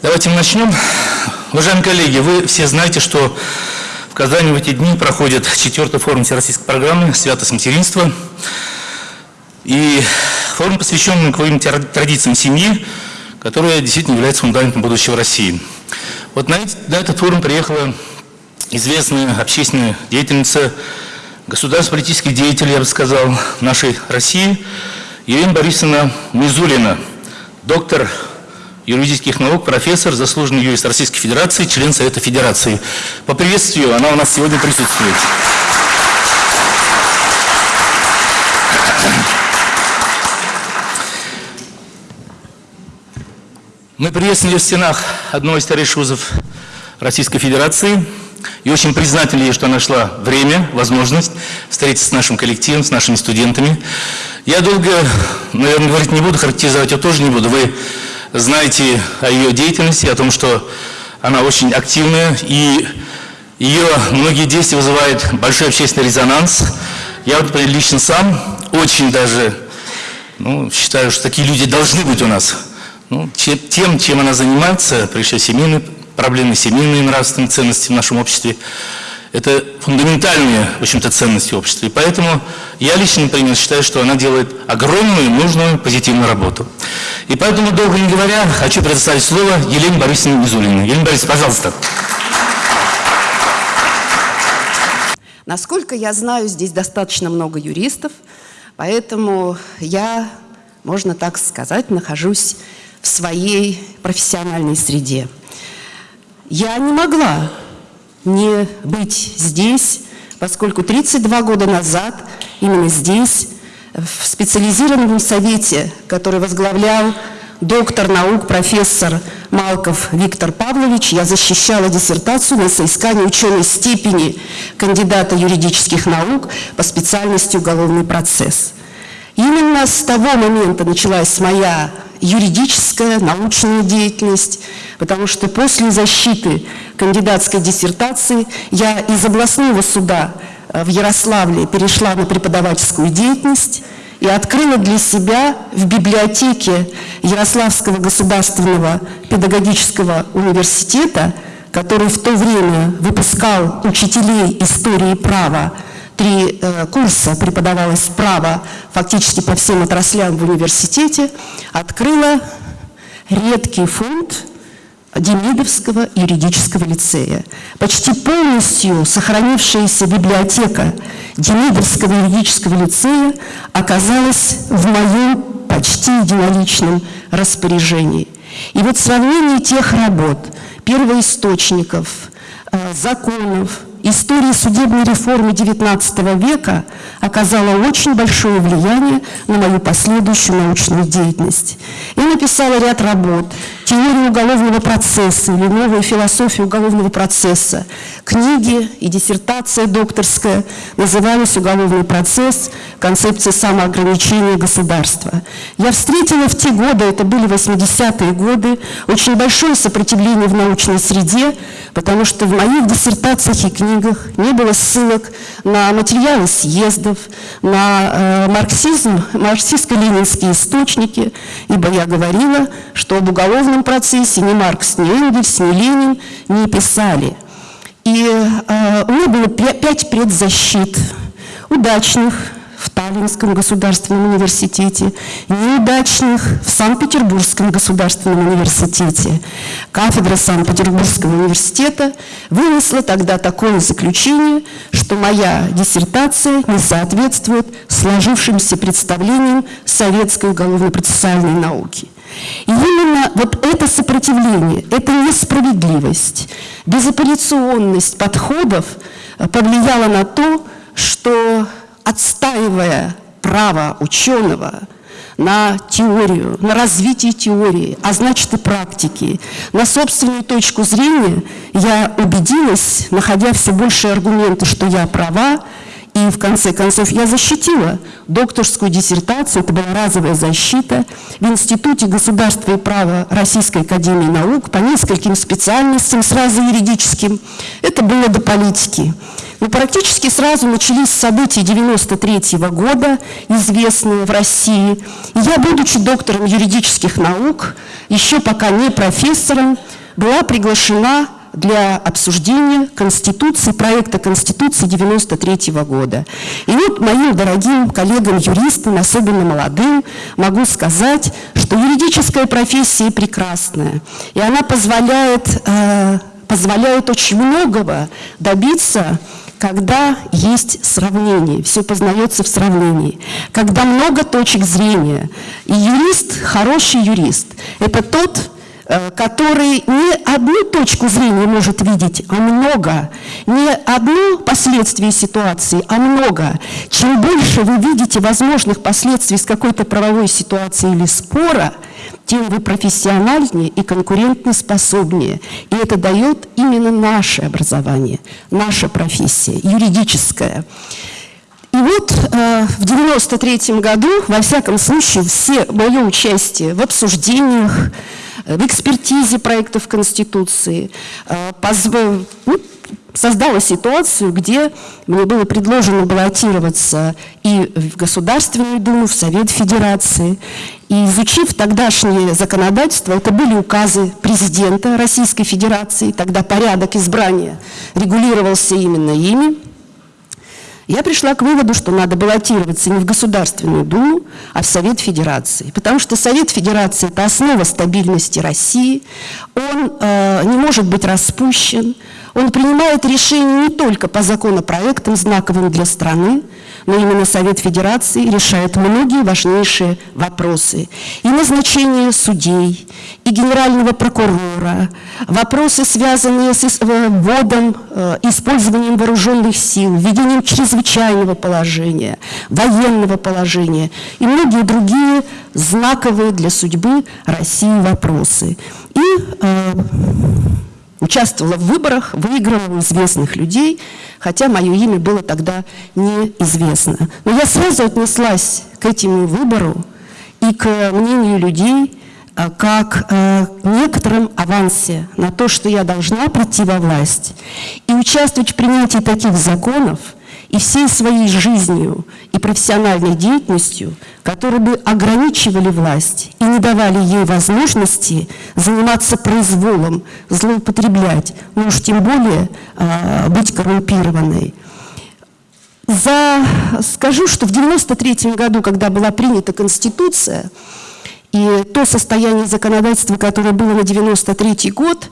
Давайте мы начнем. Уважаемые коллеги, вы все знаете, что в Казани в эти дни проходит четвертый форум Всероссийской программы «Святость материнства». И форум посвящен многовым традициям семьи, которая действительно является фундаментом будущего России. Вот на этот форум приехала известная общественная деятельница, государственный политический деятель, я бы сказал, нашей России, Елена Борисовна Мизулина, доктор юридических наук, профессор, заслуженный юрист Российской Федерации, член Совета Федерации. Поприветствую, она у нас сегодня присутствует. Мы приветствовали в стенах одного из старейших вузов Российской Федерации и очень признательны ей, что нашла время, возможность встретиться с нашим коллективом, с нашими студентами. Я долго, наверное, говорить не буду, характеризовать ее тоже не буду. Вы знаете о ее деятельности, о том, что она очень активная, и ее многие действия вызывают большой общественный резонанс. Я вот лично сам очень даже ну, считаю, что такие люди должны быть у нас. Ну, тем, чем она занимается, прежде всего семейные проблемы, семейные нравственные ценности в нашем обществе, это фундаментальные, в общем-то, ценности общества. И поэтому я лично, например, считаю, что она делает огромную, нужную, позитивную работу. И поэтому, долго не говоря, хочу предоставить слово Елене Борисовне Мизулиной. Елена Борисовна, пожалуйста. Насколько я знаю, здесь достаточно много юристов, поэтому я, можно так сказать, нахожусь в своей профессиональной среде. Я не могла не быть здесь, поскольку 32 года назад именно здесь, в специализированном совете, который возглавлял доктор наук, профессор Малков Виктор Павлович, я защищала диссертацию на соискание ученой степени кандидата юридических наук по специальности уголовный процесс. Именно с того момента началась моя юридическая, научная деятельность, потому что после защиты кандидатской диссертации я из областного суда э, в Ярославле перешла на преподавательскую деятельность и открыла для себя в библиотеке Ярославского государственного педагогического университета, который в то время выпускал учителей истории права, три э, курса преподавалось право фактически по всем отраслям в университете, открыла редкий фонд Демидовского юридического лицея. Почти полностью сохранившаяся библиотека Демидовского юридического лицея оказалась в моем почти единоличном распоряжении. И вот сравнение тех работ, первоисточников, э, законов, история судебной реформы XIX века оказала очень большое влияние на мою последующую научную деятельность. Я написала ряд работ «Теория уголовного процесса» или «Новая философия уголовного процесса». Книги и диссертация докторская назывались «Уголовный процесс. Концепция самоограничения государства». Я встретила в те годы, это были 80-е годы, очень большое сопротивление в научной среде, потому что в моих диссертациях и книгах не было ссылок на материалы съездов, на э, марксизм, марксистско-ленинские источники, ибо я говорила, что об уголовном процессе ни Маркс, ни Энгельс, ни Ленин не писали. И э, у меня было пять предзащит удачных, в Таллинском государственном университете, неудачных в Санкт-Петербургском государственном университете. Кафедра Санкт-Петербургского университета вынесла тогда такое заключение, что моя диссертация не соответствует сложившимся представлениям советской уголовно-процессуальной науки. И именно вот это сопротивление, эта несправедливость, безапелляционность подходов повлияла на то, что отстаивая право ученого на теорию, на развитие теории, а значит и практики, на собственную точку зрения, я убедилась, находя все больше аргументы, что я права, и в конце концов я защитила докторскую диссертацию, это была разовая защита в Институте государства и права Российской Академии Наук по нескольким специальностям, сразу юридическим. Это было до политики. Но практически сразу начались события 93 -го года, известные в России. И я, будучи доктором юридических наук, еще пока не профессором, была приглашена для обсуждения Конституции, проекта Конституции 93 -го года. И вот моим дорогим коллегам-юристам, особенно молодым, могу сказать, что юридическая профессия прекрасная, и она позволяет, э, позволяет очень многого добиться когда есть сравнение, все познается в сравнении, когда много точек зрения. И юрист, хороший юрист, это тот, который не одну точку зрения может видеть, а много. Не одно последствие ситуации, а много. Чем больше вы видите возможных последствий с какой-то правовой ситуации или спора, тем вы профессиональнее и конкурентно способнее. И это дает именно наше образование, наша профессия, юридическая. И вот э, в 93 году, во всяком случае, все мое участие в обсуждениях, в экспертизе проектов Конституции, э, ну, создала ситуацию, где мне было предложено баллотироваться и в Государственную Думу, в Совет Федерации. И изучив тогдашнее законодательство, это были указы президента Российской Федерации, тогда порядок избрания регулировался именно ими. Я пришла к выводу, что надо баллотироваться не в Государственную Думу, а в Совет Федерации. Потому что Совет Федерации – это основа стабильности России. Он э, не может быть распущен. Он принимает решения не только по законопроектам, знаковым для страны, но именно Совет Федерации решает многие важнейшие вопросы. И назначение судей, и генерального прокурора, вопросы, связанные с вводом, э, использованием вооруженных сил, введением чрезвычайного положения, военного положения и многие другие знаковые для судьбы России вопросы. И э, участвовала в выборах, выиграла у известных людей, хотя мое имя было тогда неизвестно. Но я сразу отнеслась к этому выбору и к мнению людей э, как э, некотором авансе на то, что я должна прийти во власть и участвовать в принятии таких законов, и всей своей жизнью и профессиональной деятельностью, которые бы ограничивали власть и не давали ей возможности заниматься произволом, злоупотреблять, ну уж тем более э, быть коррумпированной. За, скажу, что в 93 году, когда была принята Конституция, и то состояние законодательства, которое было на 93 год,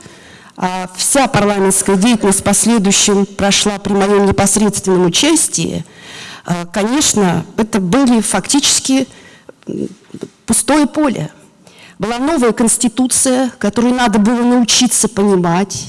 вся парламентская деятельность в последующем прошла при моем непосредственном участии. А, конечно, это были фактически пустое поле. Была новая конституция, которую надо было научиться понимать.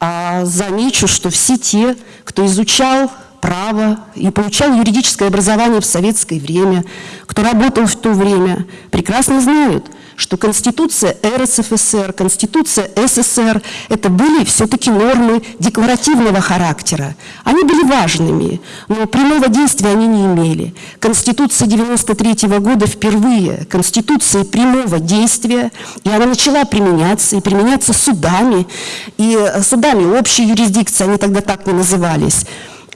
А замечу, что все те, кто изучал право и получал юридическое образование в советское время, кто работал в то время, прекрасно знают – что Конституция РСФСР, Конституция СССР – это были все-таки нормы декларативного характера. Они были важными, но прямого действия они не имели. Конституция 93 -го года впервые, Конституция прямого действия, и она начала применяться, и применяться судами, и судами общей юрисдикции, они тогда так не назывались.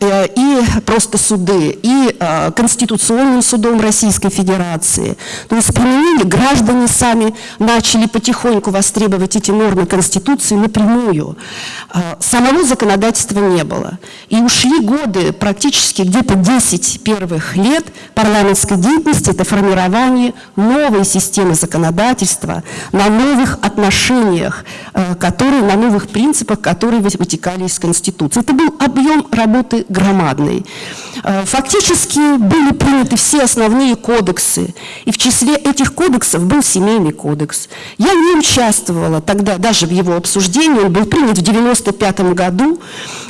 Э, и просто суды, и э, Конституционным судом Российской Федерации. То есть применили, граждане сами начали потихоньку востребовать эти нормы Конституции напрямую. Э, самого законодательства не было. И ушли годы, практически где-то 10 первых лет парламентской деятельности, это формирование новой системы законодательства на новых отношениях, которые, на новых принципах, которые вытекали из Конституции. Это был объем работы громадный. Э, фактически были приняты все основные кодексы, и в числе этих кодексов был семейный кодекс. Я не участвовала тогда даже в его обсуждении, он был принят в 1995 году,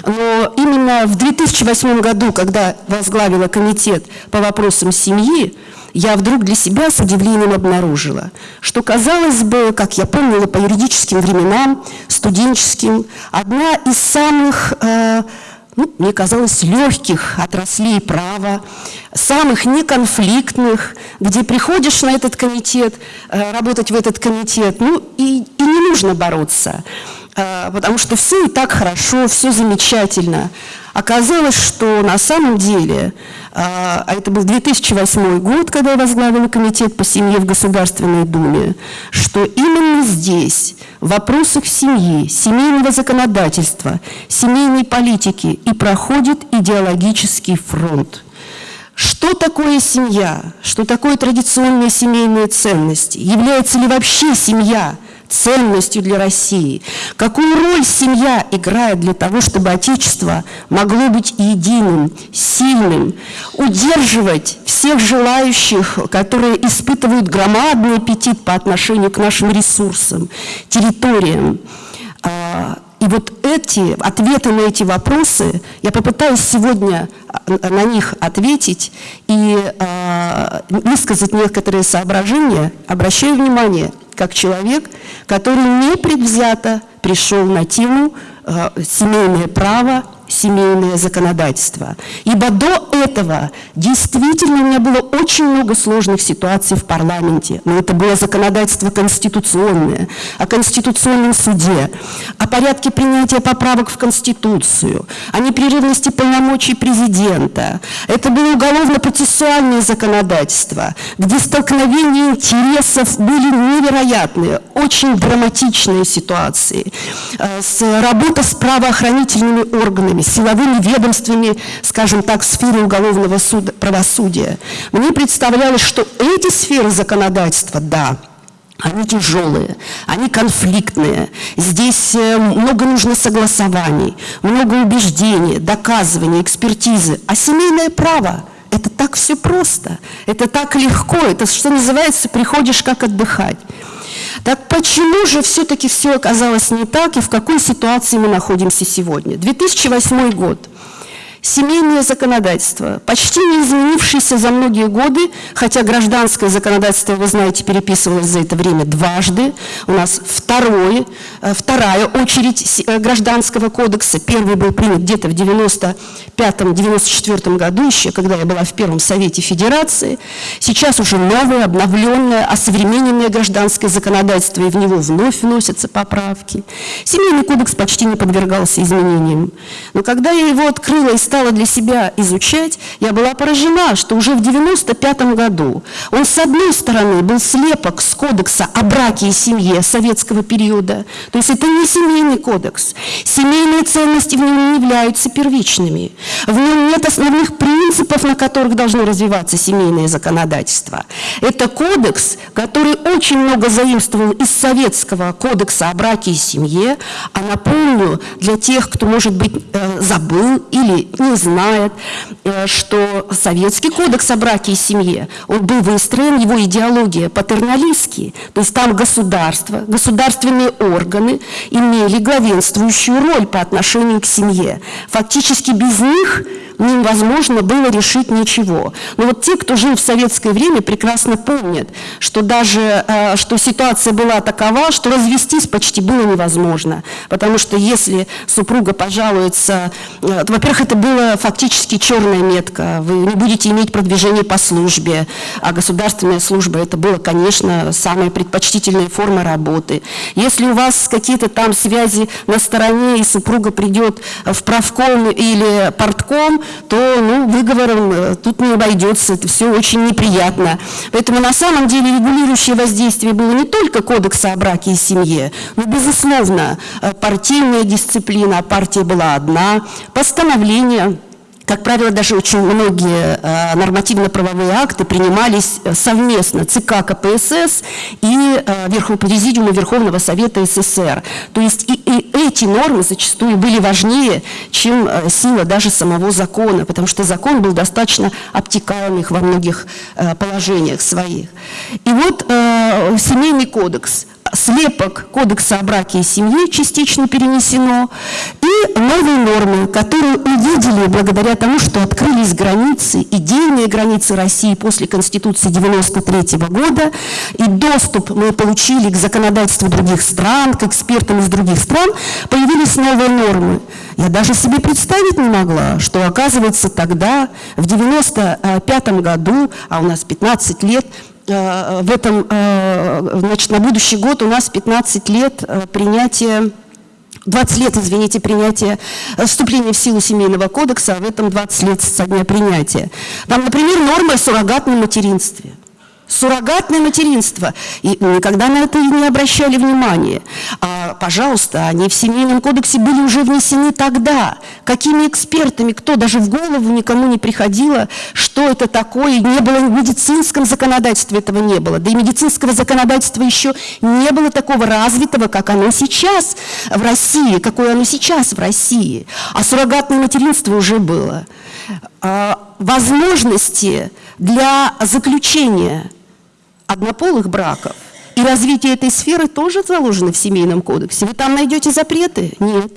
но именно в 2008 году, когда возглавила комитет по вопросам семьи, я вдруг для себя с удивлением обнаружила, что, казалось бы, как я помнила по юридическим временам, студенческим, одна из самых э, ну, мне казалось, легких отраслей права, самых неконфликтных, где приходишь на этот комитет, э, работать в этот комитет, ну, и, и не нужно бороться, э, потому что все и так хорошо, все замечательно. Оказалось, что на самом деле, а, а это был 2008 год, когда я возглавила комитет по семье в Государственной Думе, что именно здесь, в вопросах семьи, семейного законодательства, семейной политики и проходит идеологический фронт. Что такое семья? Что такое традиционные семейные ценности? Является ли вообще семья – ценностью для России. Какую роль семья играет для того, чтобы Отечество могло быть единым, сильным, удерживать всех желающих, которые испытывают громадный аппетит по отношению к нашим ресурсам, территориям. Вот эти ответы на эти вопросы, я попытаюсь сегодня а, на них ответить и э, высказать некоторые соображения, обращаю внимание – как человек, который непредвзято пришел на тему э, семейное право семейное законодательство. Ибо до этого действительно у меня было очень много сложных ситуаций в парламенте. Но это было законодательство конституционное, о Конституционном суде, о порядке принятия поправок в Конституцию, о непрерывности полномочий президента. Это было уголовно-процессуальное законодательство, где столкновения интересов были невероятные, очень драматичные ситуации. Э, работа с правоохранительными органами, органами, силовыми ведомствами, скажем так, в сфере уголовного суда, правосудия. Мне представлялось, что эти сферы законодательства, да, они тяжелые, они конфликтные. Здесь э, много нужно согласований, много убеждений, доказываний, экспертизы. А семейное право – это так все просто, это так легко, это, что называется, приходишь как отдыхать. Так почему же все-таки все оказалось не так и в какой ситуации мы находимся сегодня? 2008 год. Семейное законодательство, почти не изменившееся за многие годы, хотя гражданское законодательство, вы знаете, переписывалось за это время дважды. У нас второй, э, вторая очередь э, гражданского кодекса. Первый был принят где-то в 95-94 году еще, когда я была в Первом Совете Федерации. Сейчас уже новое, обновленное, осовремененное гражданское законодательство, и в него вновь вносятся поправки. Семейный кодекс почти не подвергался изменениям. Но когда я его открыла и стала для себя изучать, я была поражена, что уже в 95 году он, с одной стороны, был слепок с кодекса о браке и семье советского периода, то есть это не семейный кодекс. Семейные ценности в нем не являются первичными. В нем нет основных принципов, на которых должно развиваться семейное законодательство. Это кодекс, который очень много заимствовал из советского кодекса о браке и семье, а напомню, для тех, кто, может быть, э, забыл или не знает, э, что Советский кодекс о браке и семье, он был выстроен, его идеология патерналистский, то есть там государство, государственные органы имели главенствующую роль по отношению к семье. Фактически без них невозможно было решить ничего. Но вот те, кто жил в советское время, прекрасно помнят, что даже э, что ситуация была такова, что развестись почти было невозможно. Потому что если супруга пожалуется, э, во-первых, это было фактически черная метка, вы не будете иметь продвижение по службе, а государственная служба это было, конечно, самая предпочтительная форма работы. Если у вас какие-то там связи на стороне, и супруга придет в правком или портком, то ну, выговором э, тут не обойдется, это все очень неприятно. Поэтому на самом деле регулирующее воздействие было не только кодекса о браке и семье, но, безусловно, э, партийная дисциплина, партия была одна, постановление как правило, даже очень многие э, нормативно-правовые акты принимались э, совместно ЦК КПСС и э, Президиума Верховного Совета СССР. То есть и, и эти нормы зачастую были важнее, чем сила даже самого закона, потому что закон был достаточно обтекаемых во многих положениях своих. И вот семейный кодекс – слепок Кодекса о браке и семье частично перенесено, и новые нормы, которые увидели благодаря тому, что открылись границы, идейные границы России после Конституции 93 года, и доступ мы получили к законодательству других стран, к экспертам из других стран, появились новые нормы. Я даже себе представить не могла, что оказывается тогда, в 95 году, а у нас 15 лет, в этом, э, значит, на будущий год у нас 15 лет э, принятия 20 лет, извините, принятия, э, вступления в силу Семейного кодекса, а в этом 20 лет со дня принятия. Там, например, норма о суррогатном материнстве – Суррогатное материнство. И никогда на это не обращали внимания. А, пожалуйста, они в Семейном кодексе были уже внесены тогда. Какими экспертами, кто даже в голову никому не приходило, что это такое. Не было в медицинском законодательстве этого не было. Да и медицинского законодательства еще не было такого развитого, как оно сейчас в России, какое оно сейчас в России. А суррогатное материнство уже было. А, возможности для заключения однополых браков и развитие этой сферы тоже заложено в Семейном кодексе. Вы там найдете запреты? Нет.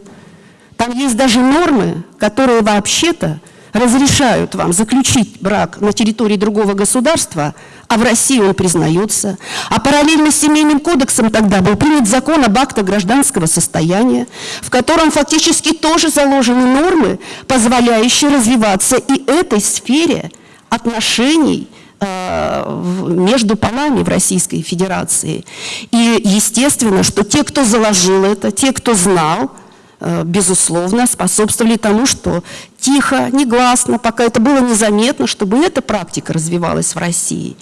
Там есть даже нормы, которые вообще-то разрешают вам заключить брак на территории другого государства, а в России он признается. А параллельно с Семейным кодексом тогда был принят закон об актах гражданского состояния, в котором фактически тоже заложены нормы, позволяющие развиваться и этой сфере отношений – между полами в Российской Федерации. И естественно, что те, кто заложил это, те, кто знал, э, безусловно, способствовали тому, что тихо, негласно, пока это было незаметно, чтобы эта практика развивалась в России.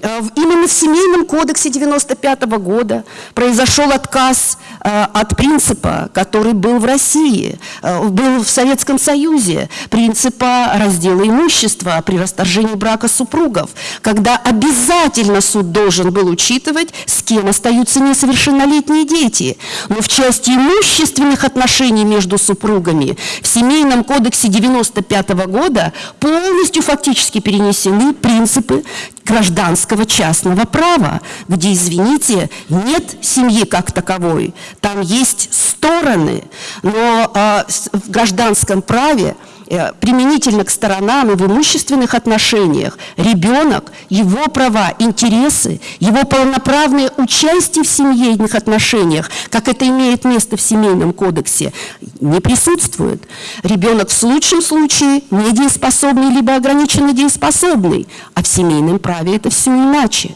Э, именно в Семейном кодексе 95 -го года произошел отказ э, от принципа, который был в России, э, был в Советском Союзе, принципа раздела имущества при расторжении брака супругов, когда обязательно суд должен был учитывать, с кем остаются несовершеннолетние дети. Но в части имущественных отношений между супругами в Семейном кодексе 95 -го года полностью фактически перенесены принципы гражданского частного права, где, извините, нет семьи как таковой, там есть стороны, но э, в гражданском праве применительно к сторонам и в имущественных отношениях ребенок, его права, интересы, его полноправное участие в семейных отношениях, как это имеет место в Семейном кодексе, не присутствует. Ребенок в лучшем случае недееспособный, либо ограниченно дееспособный, а в семейном праве это все иначе.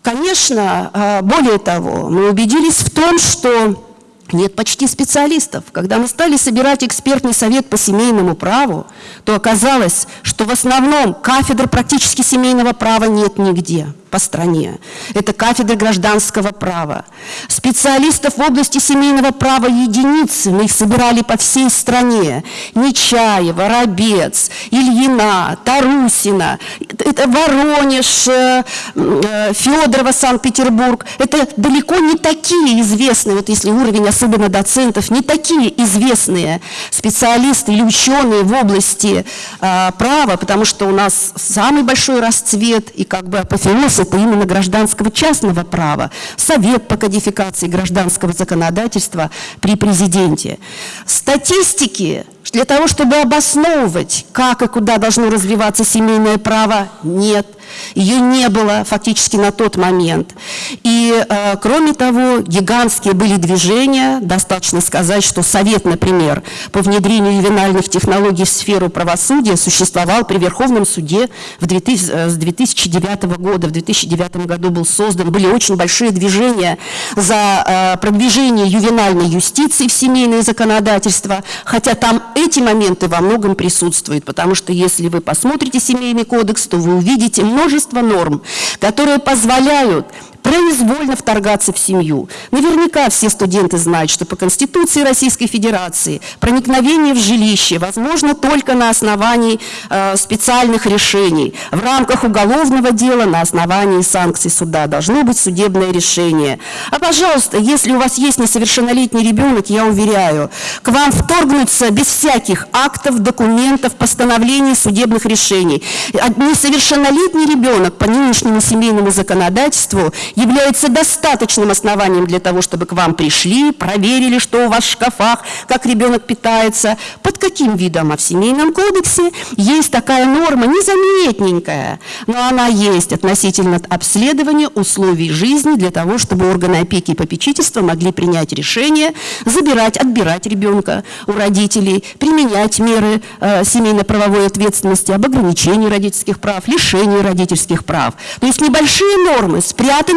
Конечно, э, более того, мы убедились в том, что нет почти специалистов. Когда мы стали собирать экспертный совет по семейному праву, то оказалось, что в основном кафедр практически семейного права нет нигде по стране. Это кафедры гражданского права. Специалистов в области семейного права единицы, мы их собирали по всей стране. Нечаева, Рабец, Ильина, Тарусина, это Воронеж, э, э, Федорова, Санкт-Петербург. Это далеко не такие известные, вот если уровень особенно доцентов, не такие известные специалисты или ученые в области э, права, потому что у нас самый большой расцвет и как бы апофеоз это именно гражданского частного права, Совет по кодификации гражданского законодательства при президенте. Статистики для того, чтобы обосновывать, как и куда должно развиваться семейное право, нет – ее не было фактически на тот момент. И, э, кроме того, гигантские были движения. Достаточно сказать, что Совет, например, по внедрению ювенальных технологий в сферу правосудия существовал при Верховном суде в 2000, э, с 2009 года. В 2009 году был создан. Были очень большие движения за э, продвижение ювенальной юстиции в семейное законодательство. Хотя там эти моменты во многом присутствуют. Потому что если вы посмотрите семейный кодекс, то вы увидите много множество норм, которые позволяют произвольно вторгаться в семью. Наверняка все студенты знают, что по Конституции Российской Федерации проникновение в жилище возможно только на основании э, специальных решений. В рамках уголовного дела на основании санкций суда должно быть судебное решение. А, пожалуйста, если у вас есть несовершеннолетний ребенок, я уверяю, к вам вторгнуться без всяких актов, документов, постановлений, судебных решений. Несовершеннолетний ребенок по нынешнему семейному законодательству является достаточным основанием для того, чтобы к вам пришли, проверили, что у вас в шкафах, как ребенок питается, под каким видом, а в семейном кодексе есть такая норма, незаметненькая, но она есть относительно обследования условий жизни для того, чтобы органы опеки и попечительства могли принять решение забирать, отбирать ребенка у родителей, применять меры э, семейно-правовой ответственности об ограничении родительских прав, лишении родительских прав. То есть небольшие нормы,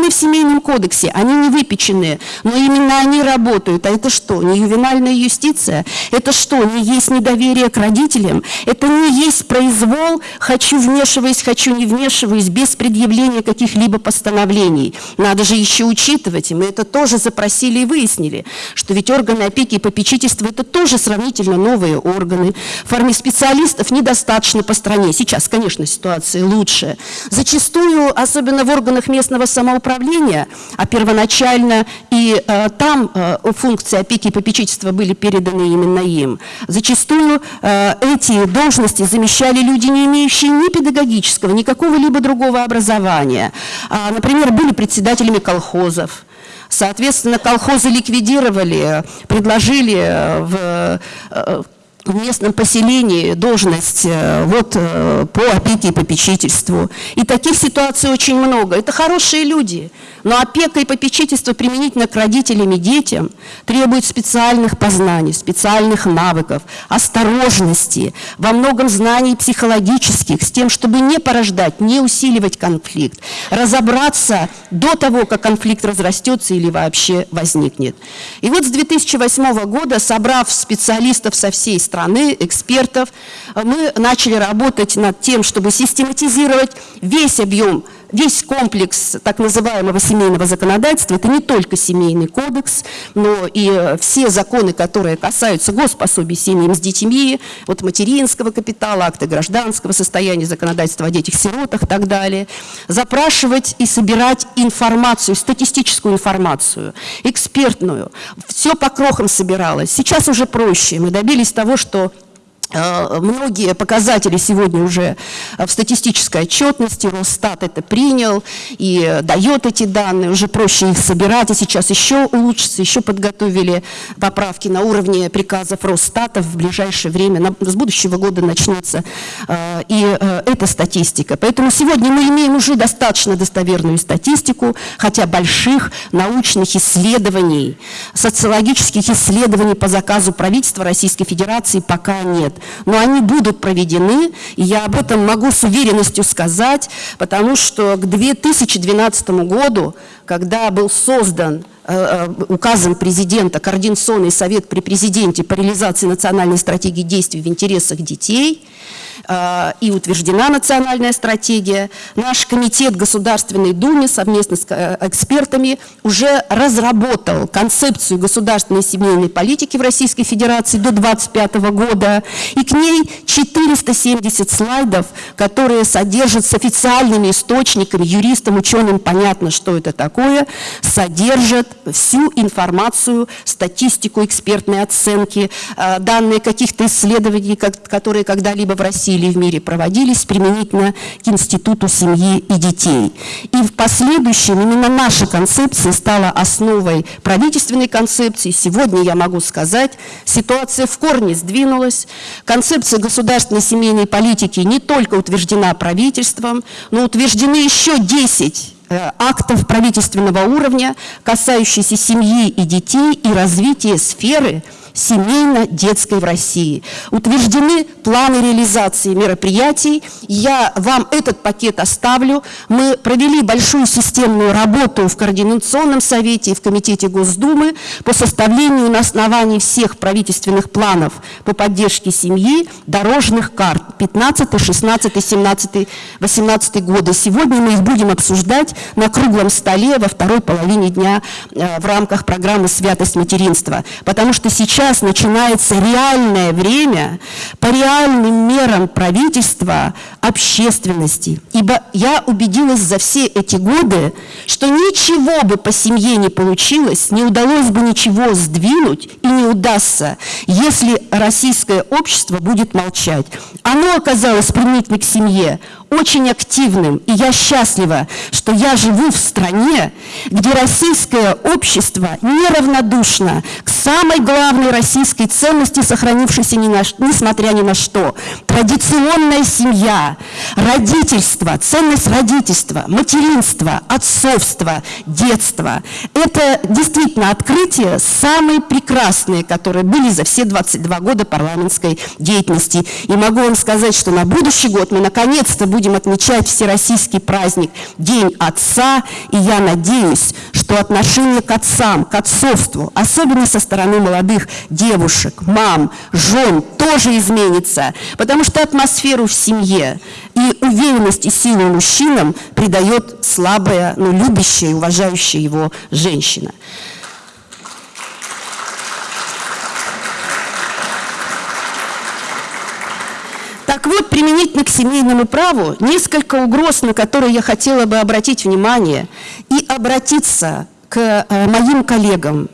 в Семейном кодексе, они не выпеченные, но именно они работают. А это что, не ювенальная юстиция? Это что, не есть недоверие к родителям? Это не есть произвол, хочу вмешиваясь, хочу не вмешиваясь, без предъявления каких-либо постановлений. Надо же еще учитывать, и мы это тоже запросили и выяснили, что ведь органы опеки и попечительства – это тоже сравнительно новые органы. В форме специалистов недостаточно по стране. Сейчас, конечно, ситуация лучше. Зачастую, особенно в органах местного самоуправления, а первоначально и э, там э, функции опеки и попечительства были переданы именно им, зачастую э, эти должности замещали люди, не имеющие ни педагогического, ни какого-либо другого образования. А, например, были председателями колхозов, Соответственно, колхозы ликвидировали, предложили э, в э, в местном поселении должность э, вот, э, по опеке и попечительству. И таких ситуаций очень много. Это хорошие люди, но опека и попечительство применительно к родителям и детям требует специальных познаний, специальных навыков, осторожности, во многом знаний психологических, с тем, чтобы не порождать, не усиливать конфликт, разобраться до того, как конфликт разрастется или вообще возникнет. И вот с 2008 года, собрав специалистов со всей страны, страны, экспертов, мы начали работать над тем, чтобы систематизировать весь объем весь комплекс так называемого семейного законодательства, это не только семейный кодекс, но и все законы, которые касаются госпособий семьям с детьми, вот материнского капитала, акты гражданского состояния, законодательства о детях-сиротах и так далее, запрашивать и собирать информацию, статистическую информацию, экспертную. Все по крохам собиралось. Сейчас уже проще. Мы добились того, что Э, многие показатели сегодня уже в статистической отчетности, Росстат это принял и дает эти данные, уже проще их собирать, и сейчас еще улучшится, еще подготовили поправки на уровне приказов Росстата в ближайшее время, с будущего года начнется э, и э, эта статистика. Поэтому сегодня мы имеем уже достаточно достоверную статистику, хотя больших научных исследований, социологических исследований по заказу правительства Российской Федерации пока нет но они будут проведены, и я об этом могу с уверенностью сказать, потому что к 2012 году, когда был создан э, э, указом президента Координационный совет при президенте по реализации национальной стратегии действий в интересах детей, и утверждена национальная стратегия. Наш комитет Государственной Думы совместно с э, экспертами уже разработал концепцию государственной семейной политики в Российской Федерации до 2025 года. И к ней 470 слайдов, которые содержат с официальными источниками, юристам, ученым понятно, что это такое, содержат всю информацию, статистику, экспертные оценки, э, данные каких-то исследований, которые когда-либо в России или в мире проводились применительно к институту семьи и детей. И в последующем именно наша концепция стала основой правительственной концепции. Сегодня я могу сказать, ситуация в корне сдвинулась. Концепция государственной семейной политики не только утверждена правительством, но утверждены еще 10 э, актов правительственного уровня, касающиеся семьи и детей и развития сферы семейно-детской в России. Утверждены планы реализации мероприятий. Я вам этот пакет оставлю. Мы провели большую системную работу в Координационном совете и в Комитете Госдумы по составлению на основании всех правительственных планов по поддержке семьи дорожных карт 15, 16, 17, 18 годы. Сегодня мы их будем обсуждать на круглом столе во второй половине дня э, в рамках программы «Святость материнства». Потому что сейчас начинается реальное время по реальным мерам правительства общественности. Ибо я убедилась за все эти годы, что ничего бы по семье не получилось, не удалось бы ничего сдвинуть и не удастся, если российское общество будет молчать. Оно оказалось применительно к семье очень активным, и я счастлива, что я живу в стране, где российское общество неравнодушно к самой главной российской ценности, сохранившейся несмотря ни на что – традиционная семья, родительство, ценность родительства, материнства, отцовства, детства. Это действительно открытия самые прекрасные, которые были за все 22 года парламентской деятельности. И могу вам сказать, что на будущий год мы наконец-то будем отмечать всероссийский праздник День Отца. И я надеюсь, что отношение к отцам, к отцовству, особенно со стороны молодых девушек, мам, жен, тоже изменится. Потому что атмосферу в семье и уверенность и силу мужчинам придает слабая, но любящая и уважающая его женщина. Так вот, применительно к семейному праву, несколько угроз, на которые я хотела бы обратить внимание и обратиться к э, моим коллегам,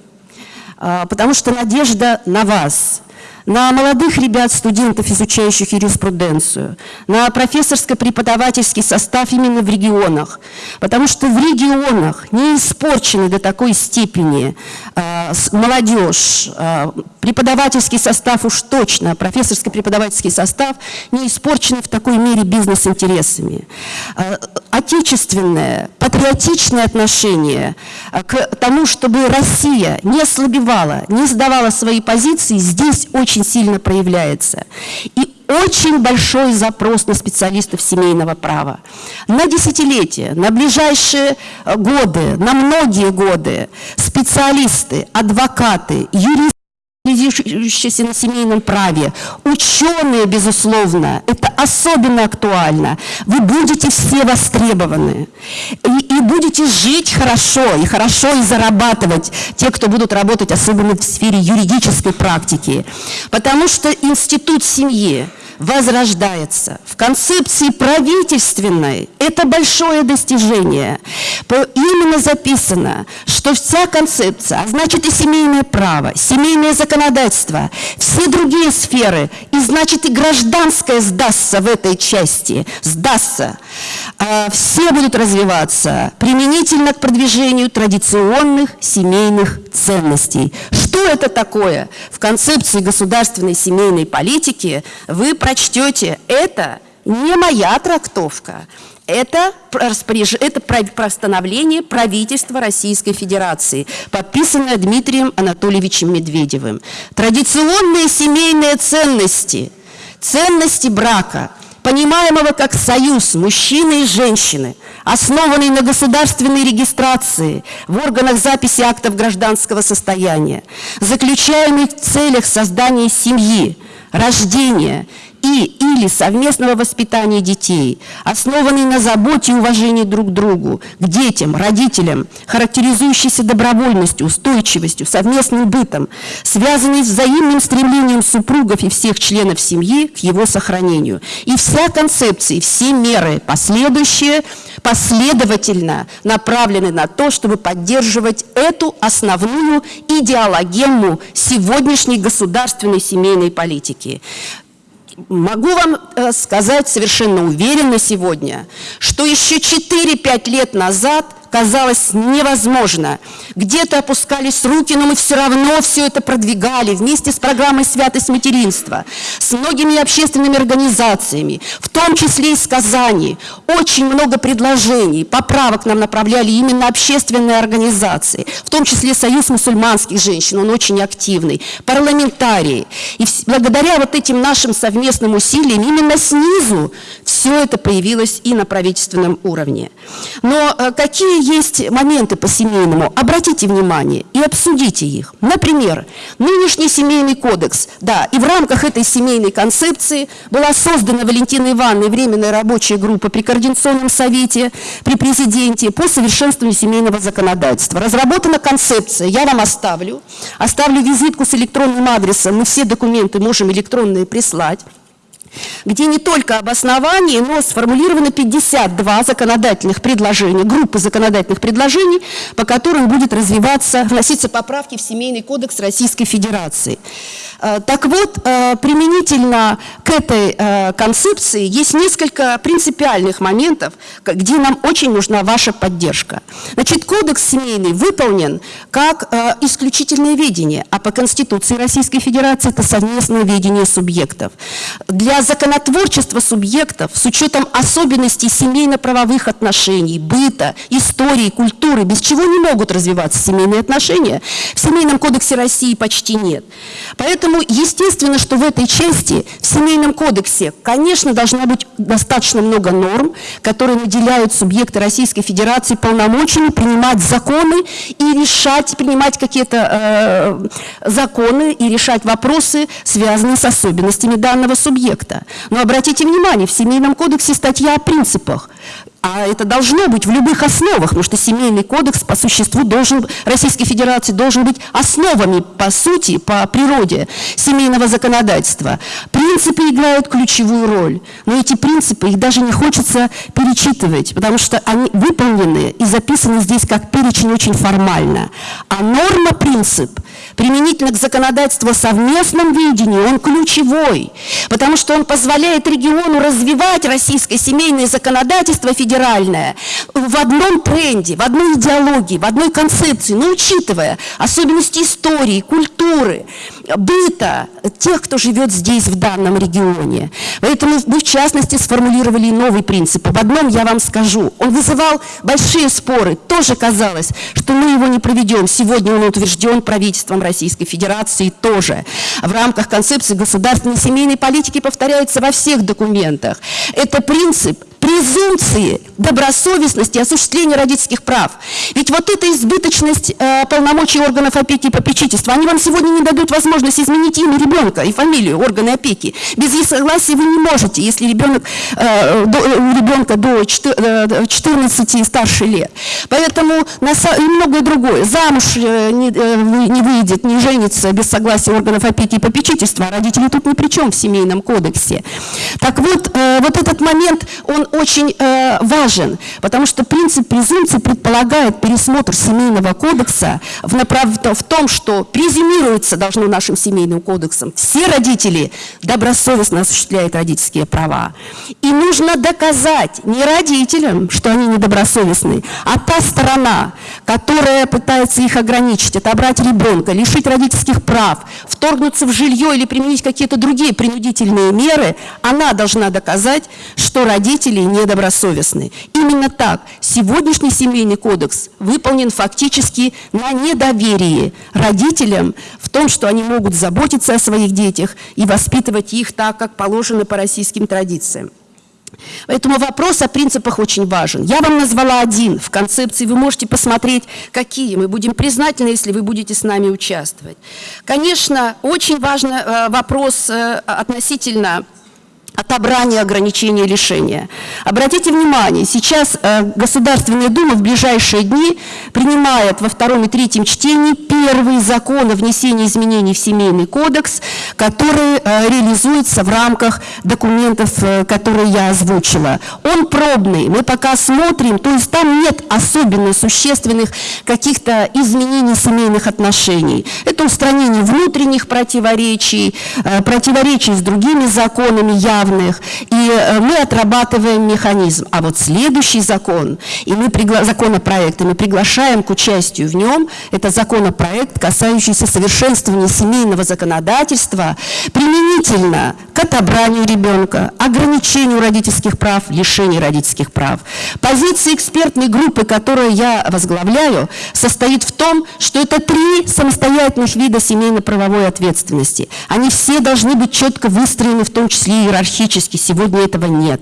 э, потому что надежда на вас на молодых ребят, студентов, изучающих юриспруденцию, на профессорско-преподавательский состав именно в регионах. Потому что в регионах не испорчены до такой степени э, молодежь, э, преподавательский состав уж точно, профессорско-преподавательский состав не испорчены в такой мере бизнес-интересами. Э, отечественное, патриотичное отношение э, к тому, чтобы Россия не ослабевала, не сдавала свои позиции, здесь очень сильно проявляется. И очень большой запрос на специалистов семейного права. На десятилетия, на ближайшие э, годы, на многие годы специалисты, адвокаты, юристы, специализирующиеся на семейном праве, ученые, безусловно, это особенно актуально. Вы будете все востребованы и, и будете жить хорошо, и хорошо и зарабатывать, те, кто будут работать особенно в сфере юридической практики. Потому что институт семьи, возрождается. В концепции правительственной это большое достижение. Именно записано, что вся концепция, а значит и семейное право, семейное законодательство, все другие сферы, и значит и гражданское сдастся в этой части, сдастся. А все будут развиваться применительно к продвижению традиционных семейных ценностей. Что это такое? В концепции государственной семейной политики вы прочтете, это не моя трактовка, это, распоряж... это постановление правительства Российской Федерации, подписанное Дмитрием Анатольевичем Медведевым. Традиционные семейные ценности, ценности брака – понимаемого как союз мужчины и женщины, основанный на государственной регистрации в органах записи актов гражданского состояния, заключаемый в целях создания семьи, рождения и или совместного воспитания детей, основанный на заботе и уважении друг к другу, к детям, родителям, характеризующийся добровольностью, устойчивостью, совместным бытом, связанный с взаимным стремлением супругов и всех членов семьи к его сохранению. И вся концепция, все меры последующие последовательно направлены на то, чтобы поддерживать эту основную идеологему сегодняшней государственной семейной политики. Могу вам э, сказать совершенно уверенно сегодня, что еще 4-5 лет назад – казалось невозможно. Где-то опускались руки, но мы все равно все это продвигали вместе с программой «Святость материнства», с многими общественными организациями, в том числе из Казани. Очень много предложений, поправок нам направляли именно общественные организации, в том числе Союз мусульманских женщин, он очень активный, парламентарии. И благодаря вот этим нашим совместным усилиям именно снизу все это появилось и на правительственном уровне. Но э, какие есть моменты по семейному, обратите внимание и обсудите их. Например, нынешний семейный кодекс, да, и в рамках этой семейной концепции была создана Валентиной Ивановной временная рабочая группа при Координационном совете, при президенте по совершенствованию семейного законодательства. Разработана концепция, я вам оставлю, оставлю визитку с электронным адресом, мы все документы можем электронные прислать где не только обоснование, но сформулировано 52 законодательных предложения, группы законодательных предложений, по которым будет развиваться, вноситься поправки в Семейный кодекс Российской Федерации. Э, так вот, э, применительно к этой э, концепции есть несколько принципиальных моментов, где нам очень нужна ваша поддержка. Значит, кодекс семейный выполнен как исключительное ведение, а по Конституции Российской Федерации это совместное ведение субъектов. Для когда законотворчество субъектов с учетом особенностей семейно-правовых отношений, быта, истории, культуры, без чего не могут развиваться семейные отношения, в Семейном кодексе России почти нет. Поэтому, естественно, что в этой части, в Семейном кодексе, конечно, должна быть достаточно много норм, которые наделяют субъекты Российской Федерации полномочиями принимать законы и решать, принимать какие-то э, законы и решать вопросы, связанные с особенностями данного субъекта. Но обратите внимание, в Семейном кодексе статья о принципах. А это должно быть в любых основах, потому что семейный кодекс по существу должен, Российской Федерации должен быть основами по сути, по природе семейного законодательства. Принципы играют ключевую роль, но эти принципы, их даже не хочется перечитывать, потому что они выполнены и записаны здесь как перечень очень формально. А норма-принцип применительно к законодательству совместном видении, он ключевой, потому что он позволяет региону развивать российское семейное законодательство федеральное в одном тренде, в одной идеологии, в одной концепции, но учитывая особенности истории, культуры, быта тех, кто живет здесь, в данном регионе. Поэтому мы, в частности, сформулировали новый принцип. Об одном я вам скажу. Он вызывал большие споры. Тоже казалось, что мы его не проведем. Сегодня он утвержден правительством Российской Федерации тоже. В рамках концепции государственной семейной политики повторяется во всех документах. Это принцип презумпции добросовестности осуществления родительских прав. Ведь вот эта избыточность э, полномочий органов опеки и попечительства, они вам сегодня не дадут возможность изменить имя ребенка и фамилию органы опеки. Без их согласия вы не можете, если ребенок, э, до, э, у ребенка до 14 э, и старше лет. Поэтому на, и многое другое. Замуж э, не, э, не выйдет, не женится без согласия органов опеки и попечительства, родители тут ни при чем в семейном кодексе. Так вот, э, вот этот момент, он очень э, важен, потому что принцип презумпции предполагает пересмотр семейного кодекса в, направ... в том, что презюмируется должно нашим семейным кодексом. Все родители добросовестно осуществляют родительские права. И нужно доказать не родителям, что они недобросовестны, а та сторона, которая пытается их ограничить, отобрать ребенка, лишить родительских прав, вторгнуться в жилье или применить какие-то другие принудительные меры, она должна доказать, что родители недобросовестны. Именно так сегодняшний семейный кодекс выполнен фактически на недоверии родителям в том, что они могут заботиться о своих детях и воспитывать их так, как положено по российским традициям. Поэтому вопрос о принципах очень важен. Я вам назвала один в концепции, вы можете посмотреть, какие. Мы будем признательны, если вы будете с нами участвовать. Конечно, очень важный э, вопрос э, относительно отобрания, ограничения, лишения. Обратите внимание, сейчас э, Государственная Дума в ближайшие дни принимает во втором и третьем чтении первый закон о внесении изменений в Семейный кодекс, который э, реализуется в рамках документов, э, которые я озвучила. Он пробный, мы пока смотрим, то есть там нет особенно существенных каких-то изменений семейных отношений. Это устранение внутренних противоречий, противоречий с другими законами, я равных, и э, мы отрабатываем механизм. А вот следующий закон, и мы пригла... законопроект, и мы приглашаем к участию в нем, это законопроект, касающийся совершенствования семейного законодательства применительно к отобранию ребенка, ограничению родительских прав, лишению родительских прав. Позиция экспертной группы, которую я возглавляю, состоит в том, что это три самостоятельных вида семейно-правовой ответственности. Они все должны быть четко выстроены, в том числе иерархически иерархически, сегодня этого нет.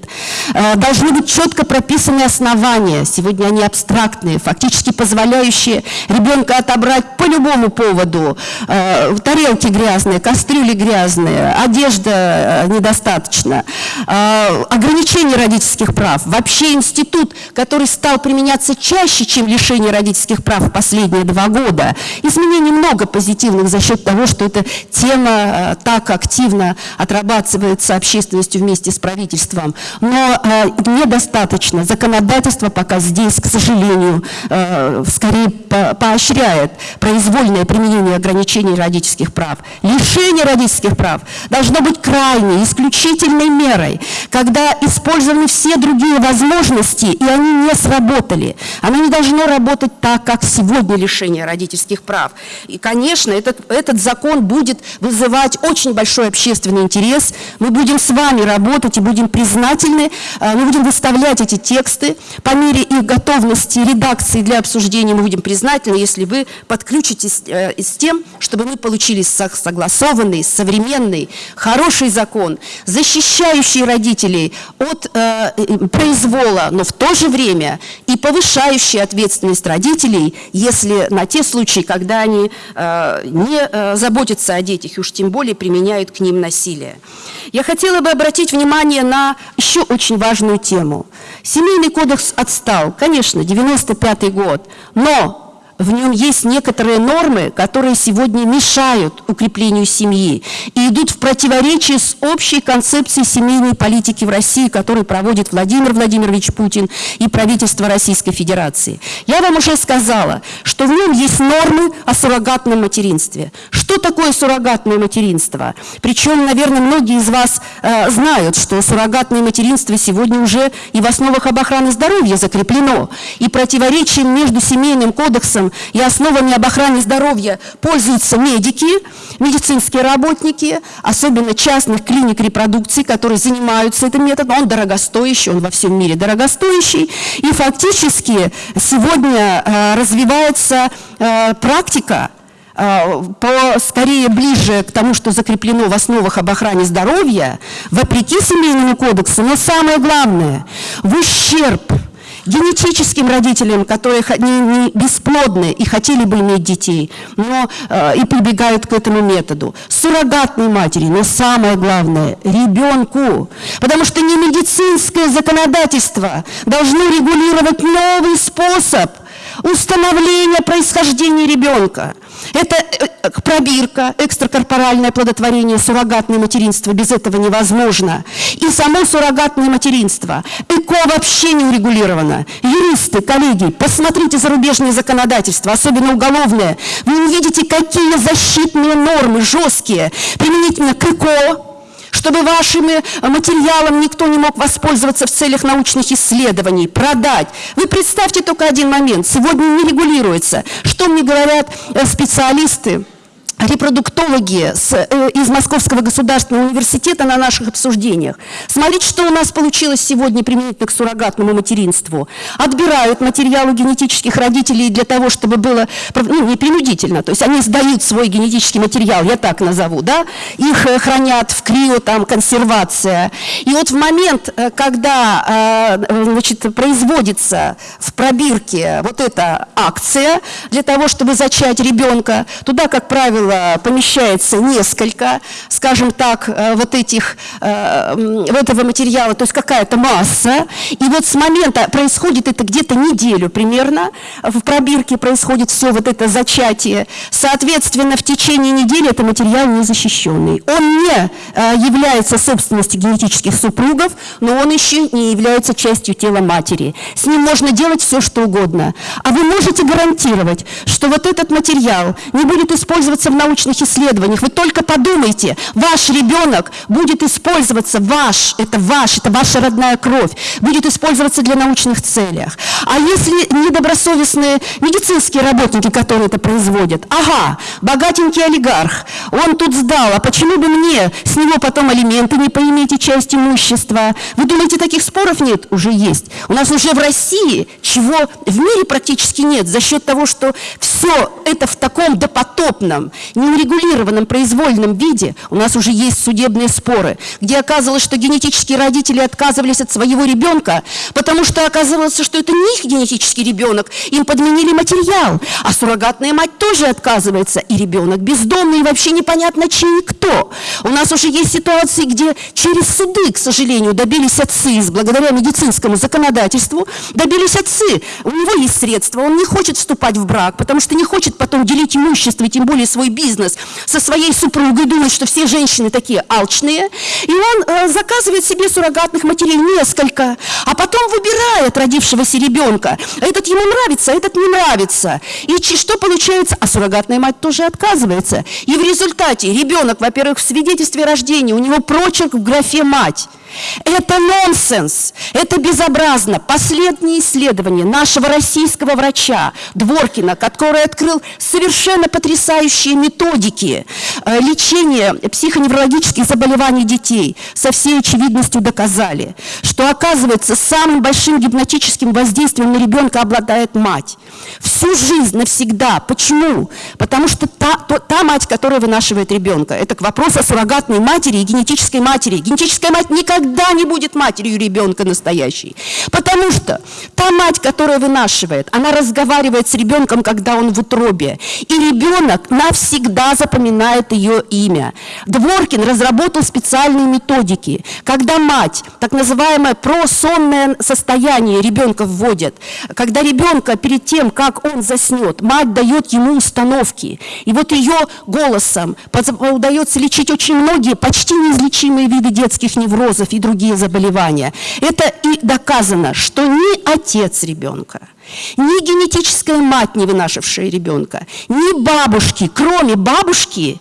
Э, должны быть четко прописаны основания, сегодня они абстрактные, фактически позволяющие ребенка отобрать по любому поводу. Э, тарелки грязные, кастрюли грязные, одежда э, недостаточно, ограничение родительских прав. Вообще институт, который стал применяться чаще, чем лишение родительских прав в последние два года. Изменений много позитивных за счет того, что эта тема так активно отрабатывается общественностью ответственностью вместе с правительством, но э, недостаточно. Законодательство пока здесь, к сожалению, э, скорее по поощряет произвольное применение ограничений родительских прав. Лишение родительских прав должно быть крайней, исключительной мерой, когда использованы все другие возможности, и они не сработали. Оно не должно работать так, как сегодня лишение родительских прав. И, конечно, этот, этот закон будет вызывать очень большой общественный интерес. Мы будем с вами нами работать и будем признательны, э, мы будем выставлять эти тексты по мере их готовности редакции для обсуждения, мы будем признательны, если вы подключитесь э, с тем, чтобы мы получили согласованный, современный, хороший закон, защищающий родителей от э, произвола, но в то же время и повышающий ответственность родителей, если на те случаи, когда они э, не э, заботятся о детях, и уж тем более применяют к ним насилие. Я хотела бы обратить внимание на еще очень важную тему. Семейный кодекс отстал, конечно, 95 год, но в нем есть некоторые нормы, которые сегодня мешают укреплению семьи и идут в противоречие с общей концепцией семейной политики в России, которую проводит Владимир Владимирович Путин и правительство Российской Федерации. Я вам уже сказала, что в нем есть нормы о суррогатном материнстве. Что такое суррогатное материнство? Причем, наверное, многие из вас э, знают, что суррогатное материнство сегодня уже и в основах об охране здоровья закреплено. И противоречием между семейным кодексом и основами об охране здоровья пользуются медики, медицинские работники, особенно частных клиник репродукции, которые занимаются этим методом. Он дорогостоящий, он во всем мире дорогостоящий. И фактически сегодня э, развивается э, практика, э, по, скорее ближе к тому, что закреплено в основах об охране здоровья, вопреки семейному кодексу, но самое главное, в ущерб генетическим родителям, которые не, не бесплодны и хотели бы иметь детей, но э, и прибегают к этому методу. Суррогатной матери, но самое главное, ребенку. Потому что не медицинское законодательство должно регулировать новый способ установления происхождения ребенка. Это э, пробирка, экстракорпоральное плодотворение, суррогатное материнство, без этого невозможно. И само суррогатное материнство. ЭКО вообще не урегулировано. Юристы, коллеги, посмотрите зарубежное законодательство, особенно уголовное. Вы увидите, какие защитные нормы жесткие применительно к ЭКО, чтобы вашим э, материалом никто не мог воспользоваться в целях научных исследований, продать. Вы представьте только один момент. Сегодня не регулируется. Что мне говорят э, специалисты? Репродуктологи с, э, из Московского государственного университета на наших обсуждениях. Смотрите, что у нас получилось сегодня применительно к суррогатному материнству. Отбирают материалы генетических родителей для того, чтобы было, ну, не принудительно, то есть они сдают свой генетический материал, я так назову, да, их э, хранят в крио, там, консервация. И вот в момент, э, когда, э, значит, производится в пробирке вот эта акция для того, чтобы зачать ребенка, туда, как правило, правило, помещается несколько, скажем так, э, вот этих, э, этого материала, то есть какая-то масса. И вот с момента, происходит это где-то неделю примерно, в пробирке происходит все вот это зачатие. Соответственно, в течение недели это материал незащищенный. Он не э, является собственностью генетических супругов, но он еще не является частью тела матери. С ним можно делать все, что угодно. А вы можете гарантировать, что вот этот материал не будет использоваться в научных исследованиях. Вы только подумайте, ваш ребенок будет использоваться, ваш, это ваш, это ваша родная кровь, будет использоваться для научных целях. А если недобросовестные медицинские работники, которые это производят, ага, богатенький олигарх, он тут сдал, а почему бы мне с него потом алименты не поиметь и часть имущества? Вы думаете, таких споров нет? Уже есть. У нас уже в России, чего в мире практически нет, за счет того, что все это в таком допотопном неурегулированном произвольном виде у нас уже есть судебные споры, где оказывалось, что генетические родители отказывались от своего ребенка, потому что оказывалось, что это не их генетический ребенок, им подменили материал, а суррогатная мать тоже отказывается, и ребенок бездомный, и вообще непонятно чей и кто. У нас уже есть ситуации, где через суды, к сожалению, добились отцы, благодаря медицинскому законодательству, добились отцы. У него есть средства, он не хочет вступать в брак, потому что не хочет потом делить имущество, и тем более свой бизнес со своей супругой, думает, что все женщины такие алчные, и он э, заказывает себе суррогатных матерей несколько, а потом выбирает родившегося ребенка. Этот ему нравится, этот не нравится. И что получается? А суррогатная мать тоже отказывается. И в результате ребенок, во-первых, в свидетельстве рождения, у него прочерк в графе «мать». Это нонсенс, это безобразно. Последние исследования нашего российского врача Дворкина, который открыл совершенно потрясающие методики э, лечения психоневрологических заболеваний детей, со всей очевидностью доказали, что, оказывается, самым большим гипнотическим воздействием на ребенка обладает мать. Всю жизнь, навсегда. Почему? Потому что та, то, та мать, которая вынашивает ребенка, это к вопросу о суррогатной матери и генетической матери. Генетическая мать никогда не будет матерью ребенка настоящей. Потому что та мать, которая вынашивает, она разговаривает с ребенком, когда он в утробе. И ребенок навсегда запоминает ее имя. Дворкин разработал специальные методики, когда мать, так называемое просонное состояние ребенка вводит, когда ребенка перед тем, как он заснет, мать дает ему установки. И вот ее голосом удается лечить очень многие почти неизлечимые виды детских неврозов и другие заболевания. Это и доказано, что ни отец ребенка, ни генетическая мать, не вынашившая ребенка, ни бабушки, кроме бабушки,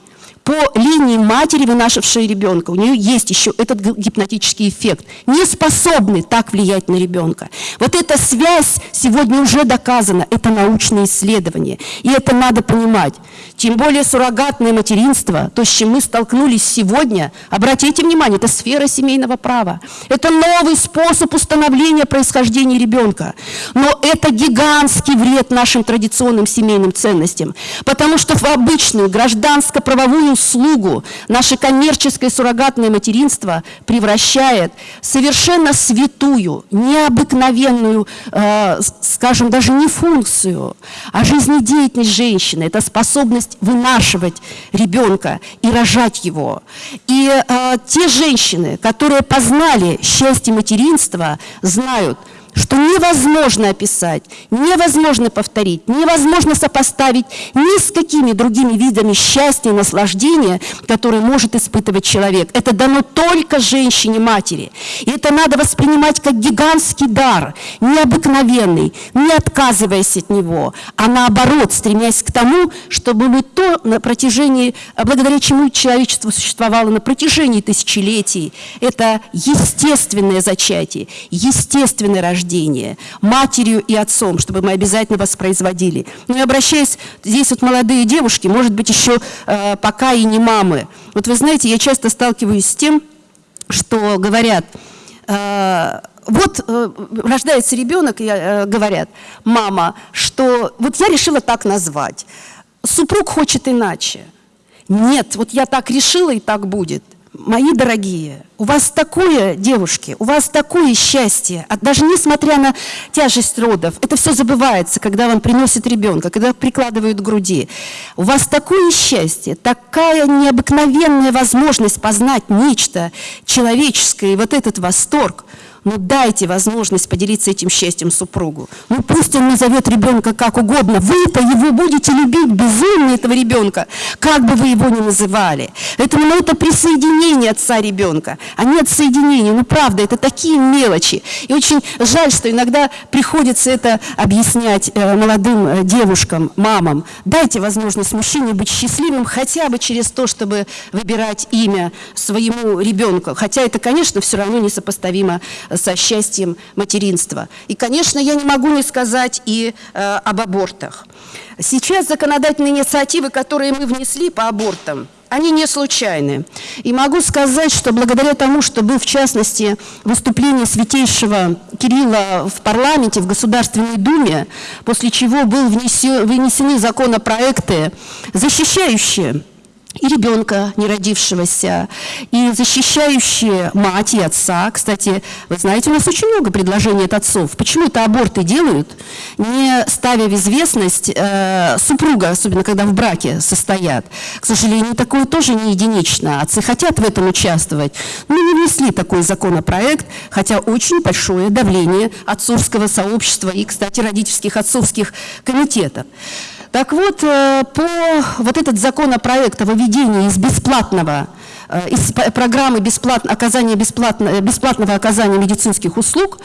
по линии матери, вынашившей ребенка, у нее есть еще этот гипнотический эффект, не способный так влиять на ребенка. Вот эта связь сегодня уже доказана, это научное исследование, и это надо понимать. Тем более суррогатное материнство, то, с чем мы столкнулись сегодня, обратите внимание, это сфера семейного права. Это новый способ установления происхождения ребенка. Но это гигантский вред нашим традиционным семейным ценностям, потому что в обычную гражданско-правовую услугу наше коммерческое суррогатное материнство превращает совершенно святую, необыкновенную, э, скажем, даже не функцию, а жизнедеятельность женщины. Это способность вынашивать ребенка и рожать его. И э, те женщины, которые познали счастье материнства, знают – что невозможно описать, невозможно повторить, невозможно сопоставить ни с какими другими видами счастья и наслаждения, которые может испытывать человек. Это дано только женщине-матери. И это надо воспринимать как гигантский дар, необыкновенный, не отказываясь от него, а наоборот, стремясь к тому, чтобы мы то на протяжении, благодаря чему человечество существовало на протяжении тысячелетий, это естественное зачатие, естественное рождение, рождения, матерью и отцом, чтобы мы обязательно воспроизводили. Ну и обращаясь, здесь вот молодые девушки, может быть, еще э, пока и не мамы. Вот вы знаете, я часто сталкиваюсь с тем, что говорят, э, вот э, рождается ребенок, и э, говорят, мама, что вот я решила так назвать, супруг хочет иначе. Нет, вот я так решила, и так будет – Мои дорогие, у вас такое, девушки, у вас такое счастье, а даже несмотря на тяжесть родов, это все забывается, когда вам приносят ребенка, когда прикладывают к груди. У вас такое счастье, такая необыкновенная возможность познать нечто человеческое, и вот этот восторг – ну дайте возможность поделиться этим счастьем супругу. Ну пусть он назовет ребенка как угодно. Вы-то его будете любить безумно, этого ребенка, как бы вы его ни называли. Поэтому ну, это присоединение отца ребенка, а не отсоединение. Ну правда, это такие мелочи. И очень жаль, что иногда приходится это объяснять э, молодым э, девушкам, мамам. Дайте возможность мужчине быть счастливым хотя бы через то, чтобы выбирать имя своему ребенку. Хотя это, конечно, все равно несопоставимо со счастьем материнства. И, конечно, я не могу не сказать и э, об абортах. Сейчас законодательные инициативы, которые мы внесли по абортам, они не случайны. И могу сказать, что благодаря тому, что был, в частности, выступление святейшего Кирилла в парламенте, в Государственной Думе, после чего был внесен, вынесены законопроекты, защищающие и ребенка, не родившегося, и защищающие мать и отца. Кстати, вы знаете, у нас очень много предложений от отцов. Почему это аборты делают, не ставя в известность э, супруга, особенно когда в браке состоят. К сожалению, такое тоже не единично. Отцы хотят в этом участвовать, но не внесли такой законопроект, хотя очень большое давление отцовского сообщества и, кстати, родительских отцовских комитетов. Так вот, э, по вот этот законопроект о выведении из бесплатного э, из программы бесплатно, оказания бесплатно, э, бесплатного оказания медицинских услуг,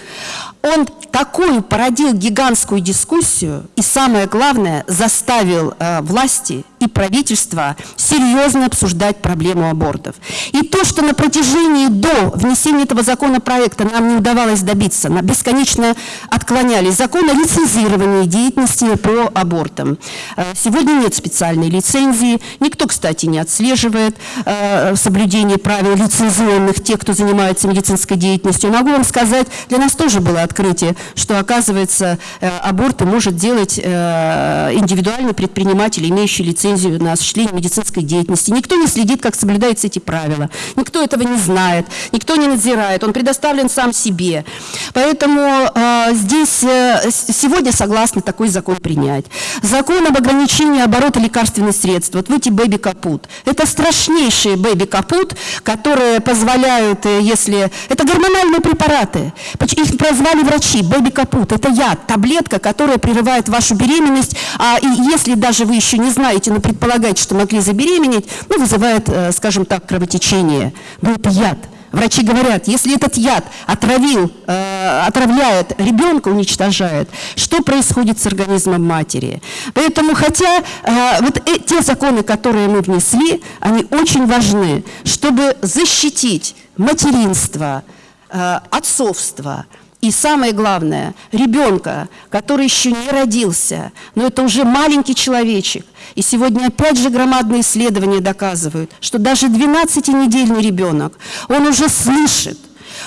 он такую породил гигантскую дискуссию и, самое главное, заставил власти и правительства серьезно обсуждать проблему абортов. И то, что на протяжении до внесения этого законопроекта нам не удавалось добиться, на бесконечно отклонялись закон о лицензировании деятельности по абортам. Э, сегодня нет специальной лицензии, никто, кстати, не отслеживает э, соблюдение правил лицензионных тех, кто занимается медицинской деятельностью. Могу вам сказать, для нас тоже было открытие, что, оказывается, э, аборты может делать индивидуальный предприниматель, имеющий лицензию на осуществление медицинской деятельности. Никто не следит, как соблюдаются эти правила. Никто этого не знает, никто не надзирает. Он предоставлен сам себе. Поэтому э, здесь э, сегодня согласны такой закон принять. Закон об ограничении оборота лекарственных средств. Вот эти бэби-капут. Это страшнейшие бэби-капут, которые позволяют, э, если... Это гормональные препараты. Их прозвали врачи. Бэби-капут. Это яд, таблетка, которая прерывает вашу беременность. А и если даже вы еще не знаете, но предполагаете, что могли забеременеть, ну, вызывает, э, скажем так, кровотечение. Но яд. Врачи говорят, если этот яд отравил, э, отравляет ребенка, уничтожает, что происходит с организмом матери? Поэтому, хотя э, вот те законы, которые мы внесли, они очень важны, чтобы защитить материнство, э, отцовство, и самое главное, ребенка, который еще не родился, но это уже маленький человечек. И сегодня опять же громадные исследования доказывают, что даже 12-недельный ребенок, он уже слышит,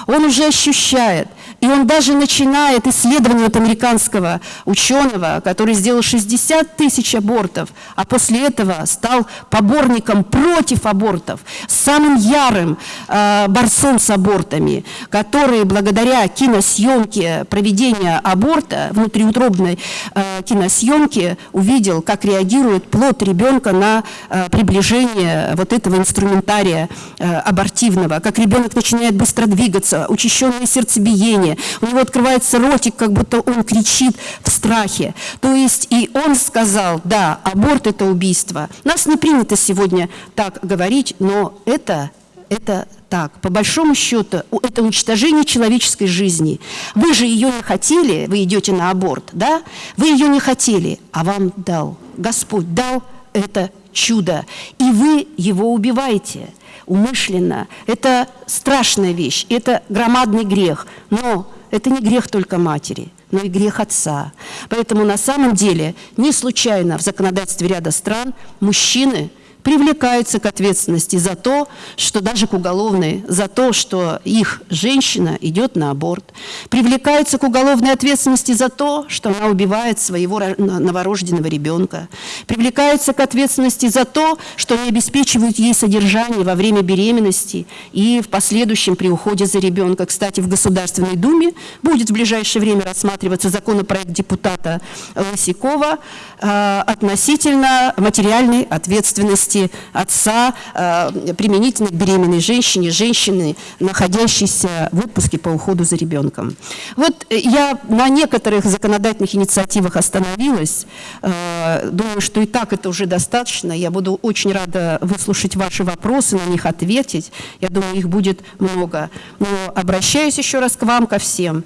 он уже ощущает, и он даже начинает исследование от американского ученого, который сделал 60 тысяч абортов, а после этого стал поборником против абортов, самым ярым э, борцом с абортами, который благодаря киносъемке проведения аборта, внутриутробной э, киносъемки, увидел, как реагирует плод ребенка на э, приближение вот этого инструментария э, абортивного, как ребенок начинает быстро двигаться, учащенное сердцебиение, у него открывается ротик, как будто он кричит в страхе. То есть и он сказал, да, аборт – это убийство. Нас не принято сегодня так говорить, но это, это так. По большому счету, это уничтожение человеческой жизни. Вы же ее не хотели, вы идете на аборт, да? Вы ее не хотели, а вам дал. Господь дал это чудо, и вы его убиваете умышленно. Это страшная вещь, это громадный грех, но это не грех только матери, но и грех отца. Поэтому на самом деле не случайно в законодательстве ряда стран мужчины – привлекаются к ответственности за то, что даже к уголовной, за то, что их женщина идет на аборт, привлекаются к уголовной ответственности за то, что она убивает своего новорожденного ребенка, привлекаются к ответственности за то, что они обеспечивают ей содержание во время беременности и в последующем при уходе за ребенка. Кстати, в Государственной Думе будет в ближайшее время рассматриваться законопроект депутата Лысякова относительно материальной ответственности отца э, применительно к беременной женщине, женщины, находящейся в отпуске по уходу за ребенком. Вот э, я на некоторых законодательных инициативах остановилась. Э, думаю, что и так это уже достаточно. Я буду очень рада выслушать ваши вопросы, на них ответить. Я думаю, их будет много. Но обращаюсь еще раз к вам, ко всем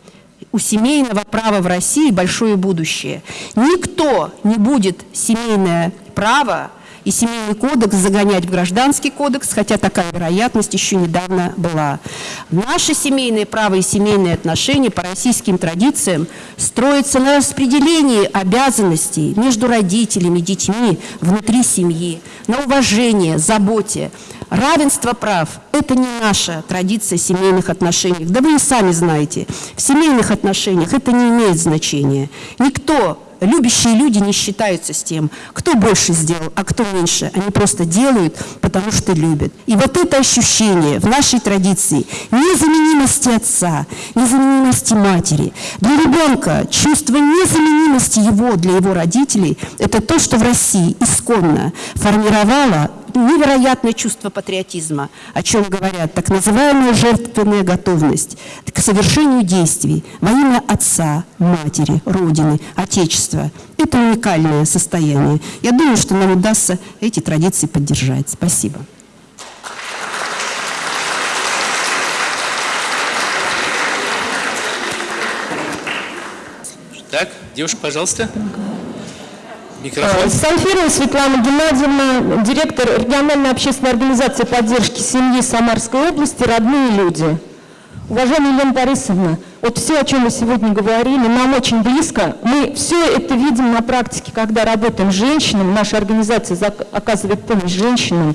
у семейного права в России большое будущее. Никто не будет семейное право и семейный кодекс загонять в гражданский кодекс, хотя такая вероятность еще недавно была. Наше семейное право и семейные отношения по российским традициям строятся на распределении обязанностей между родителями, детьми, внутри семьи, на уважение, заботе. Равенство прав – это не наша традиция семейных отношений. Да вы и сами знаете, в семейных отношениях это не имеет значения. Никто любящие люди не считаются с тем, кто больше сделал, а кто меньше. Они просто делают, потому что любят. И вот это ощущение в нашей традиции незаменимости отца, незаменимости матери. Для ребенка чувство незаменимости его для его родителей – это то, что в России исконно формировало невероятное чувство патриотизма, о чем говорят так называемая жертвенная готовность к совершению действий во имя отца, матери, родины, отечества. Это уникальное состояние. Я думаю, что нам удастся эти традиции поддержать. Спасибо. Так, девушка, пожалуйста. Микрофон. Э, Санфирова Светлана Геннадьевна, директор региональной общественной организации поддержки семьи Самарской области «Родные люди». Уважаемая Елена Борисовна, вот все, о чем вы сегодня говорили, нам очень близко. Мы все это видим на практике, когда работаем с женщинами. Наша организация оказывает помощь женщинам.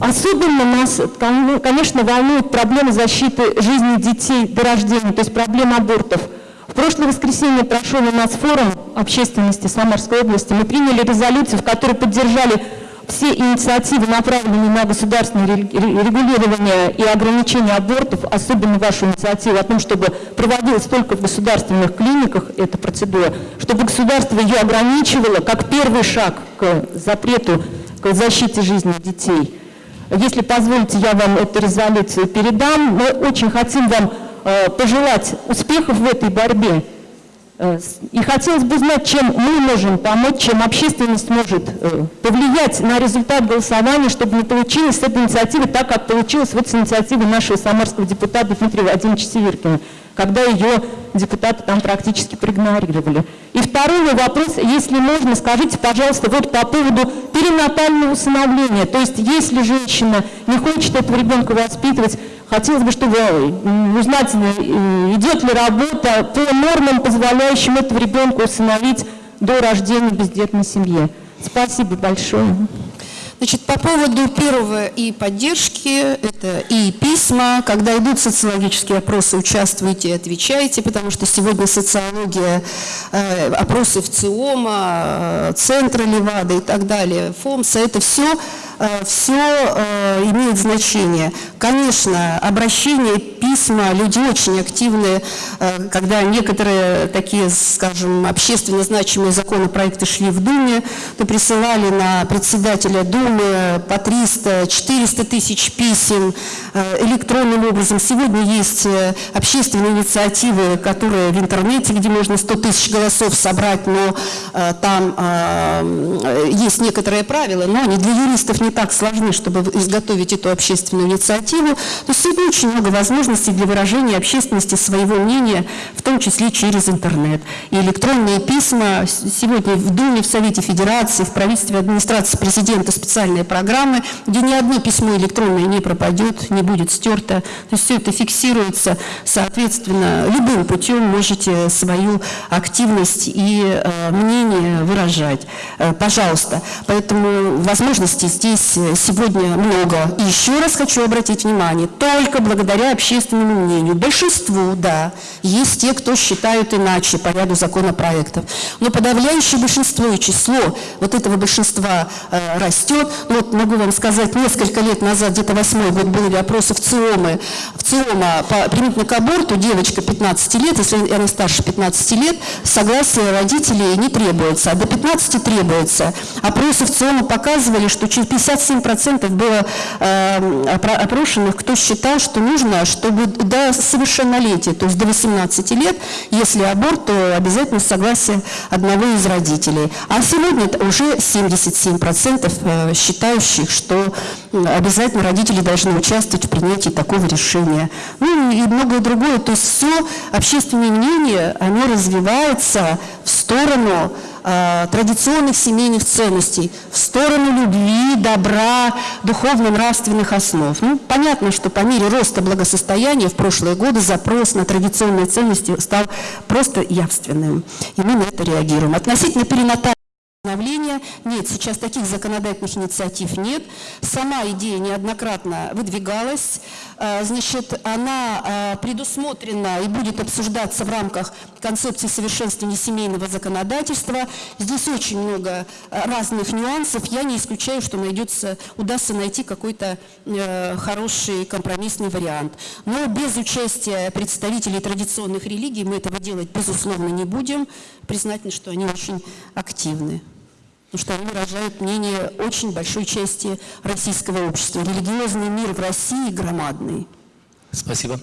Особенно нас, кон- конечно, волнует проблема защиты жизни детей до рождения, то есть проблема абортов. Прошлое воскресенье прошел у нас форум общественности Самарской области. Мы приняли резолюцию, в которой поддержали все инициативы, направленные на государственное ре- ре- регулирование и ограничение абортов, особенно вашу инициативу о том, чтобы проводилась только в государственных клиниках эта процедура, чтобы государство ее ограничивало как первый шаг к запрету, к защите жизни детей. Если позволите, я вам эту резолюцию передам. Мы очень хотим вам пожелать успехов в этой борьбе. Э, И хотелось бы знать, чем мы можем помочь, чем общественность может э, повлиять на результат голосования, чтобы не получилось с этой инициативы так, как получилось вот с инициативой нашего самарского депутата Дмитрия Владимировича Северкина, когда ее депутаты там практически проигнорировали. И второй мой вопрос, если можно, скажите, пожалуйста, вот по поводу перинатального усыновления. То есть, если женщина не хочет этого ребенка воспитывать, хотелось бы, чтобы узнать, э, идет ли работа по нормам, позволяющим этого ребенка усыновить до рождения бездетной семье. Спасибо большое. Значит, по поводу первого и поддержки, это и письма, когда идут социологические опросы, участвуйте, отвечайте, потому что сегодня социология, э, опросы в ЦИОМа, э, Центра Левада и так далее, ФОМСа, это все, все имеет значение. Конечно, обращения, письма, люди очень активные, э, когда некоторые такие, скажем, общественно значимые законопроекты шли в Думе, то присылали на председателя Думы по 300-400 тысяч писем э, электронным образом. Сегодня есть э, общественные инициативы, которые в интернете, где можно 100 тысяч голосов собрать, но э, там э, есть некоторые правила, но они для юристов не так сложны, чтобы изготовить эту общественную инициативу. Есть сегодня очень много возможностей для выражения общественности своего мнения, в том числе через интернет. И электронные письма сегодня в Думе, в Совете Федерации, в правительстве администрации президента специальные программы, где ни одно письмо электронное не пропадет, не будет стерто. То есть все это фиксируется, соответственно, любым путем можете свою активность и э, мнение выражать. Э, пожалуйста. Поэтому возможностей здесь э, сегодня много. И еще раз хочу обратить внимание, только благодаря общественному мнению, большинству, да, есть те, кто считают иначе по ряду законопроектов. Но подавляющее большинство и число вот этого большинства э, растет. Вот могу вам сказать, несколько лет назад, где-то восьмой год, были опросы в ЦИОМы, в ЦИОМа по, применительно к аборту, девочка 15 лет, если она старше 15 лет, согласие родителей не требуется, а до 15 требуется. Опросы в ЦИОМа показывали, что через 57% было э, опро- опрошенных, кто считал, что нужно, чтобы до совершеннолетия, то есть до 18 лет, если аборт, то обязательно согласие одного из родителей. А сегодня это уже 77% э, считающих, что обязательно родители должны участвовать в принятии такого решения. Ну и многое другое. То есть все общественное мнение, оно развивается в сторону э, традиционных семейных ценностей, в сторону любви, добра, духовно-нравственных основ. Ну, понятно, что по мере роста благосостояния в прошлые годы запрос на традиционные ценности стал просто явственным. И мы на это реагируем. Относительно перинатального. Нет, сейчас таких законодательных инициатив нет. Сама идея неоднократно выдвигалась. Э, Значит, она э, предусмотрена и будет обсуждаться в рамках концепции совершенствования семейного законодательства. Здесь очень много э, разных нюансов. Я не исключаю, что найдется, удастся найти какой-то хороший компромиссный вариант. Но без участия представителей традиционных религий мы этого делать, безусловно, не будем. Признательны, что они очень активны. Потому что они выражают мнение очень большой части российского общества. Религиозный мир в России громадный. Спасибо.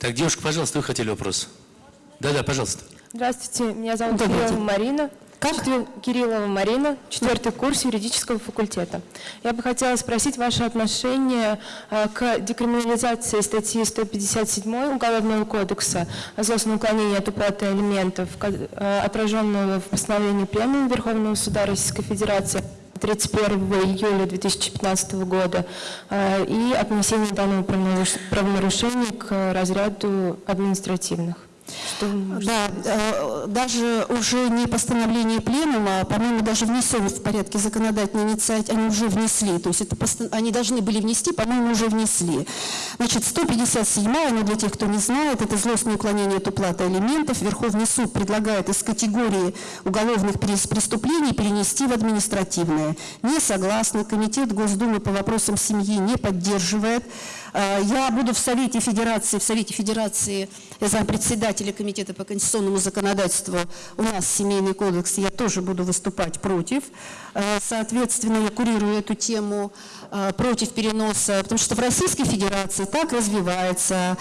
Так, девушка, пожалуйста, вы хотели вопрос? Да-да, пожалуйста. Здравствуйте, меня зовут Добрый. Марина. Как? Кириллова Марина, четвертый курс юридического факультета. Я бы хотела спросить ваше отношение э, к декриминализации статьи 157 Уголовного кодекса о злостном уклонении от уплаты алиментов, э, отраженного в постановлении Пленума Верховного Суда Российской Федерации 31 июля 2015 года э, и отнесение данного правонарушения к разряду административных. Что да, э, даже уже не постановление пленума, по-моему, даже внесен в порядке законодательной инициативы, они уже внесли, то есть это они должны были внести, по-моему, уже внесли. Значит, 157-я, она для тех, кто не знает, это злостное уклонение от уплаты алиментов. Верховный суд предлагает из категории уголовных преступлений перенести в административное. Не согласны, Комитет Госдумы по вопросам семьи не поддерживает. Э, я буду в Совете Федерации, в Совете Федерации я зампредседателя Комитета по конституционному законодательству, у нас Семейный кодекс, я тоже буду выступать против. Э, соответственно, я курирую эту тему э, против переноса, потому что в Российской Федерации так развивается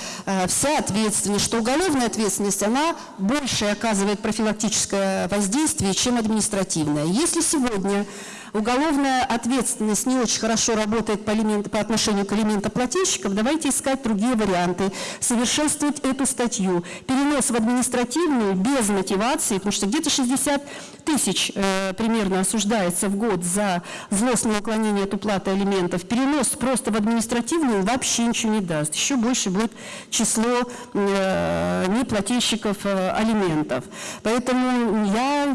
вся ответственность, что уголовная ответственность, она больше оказывает профилактическое воздействие, чем административная. Если сегодня уголовная ответственность не очень хорошо работает по, элемент, по отношению к элементоплательщикам, давайте искать другие варианты, совершенствовать эту статью. Перенос в административную без мотивации, потому что где-то 60 тысяч э, примерно осуждается в год за злостное уклонение от уплаты алиментов. Перенос просто в административную вообще ничего не даст. Еще больше будет число э, неплательщиков э, алиментов. Поэтому я,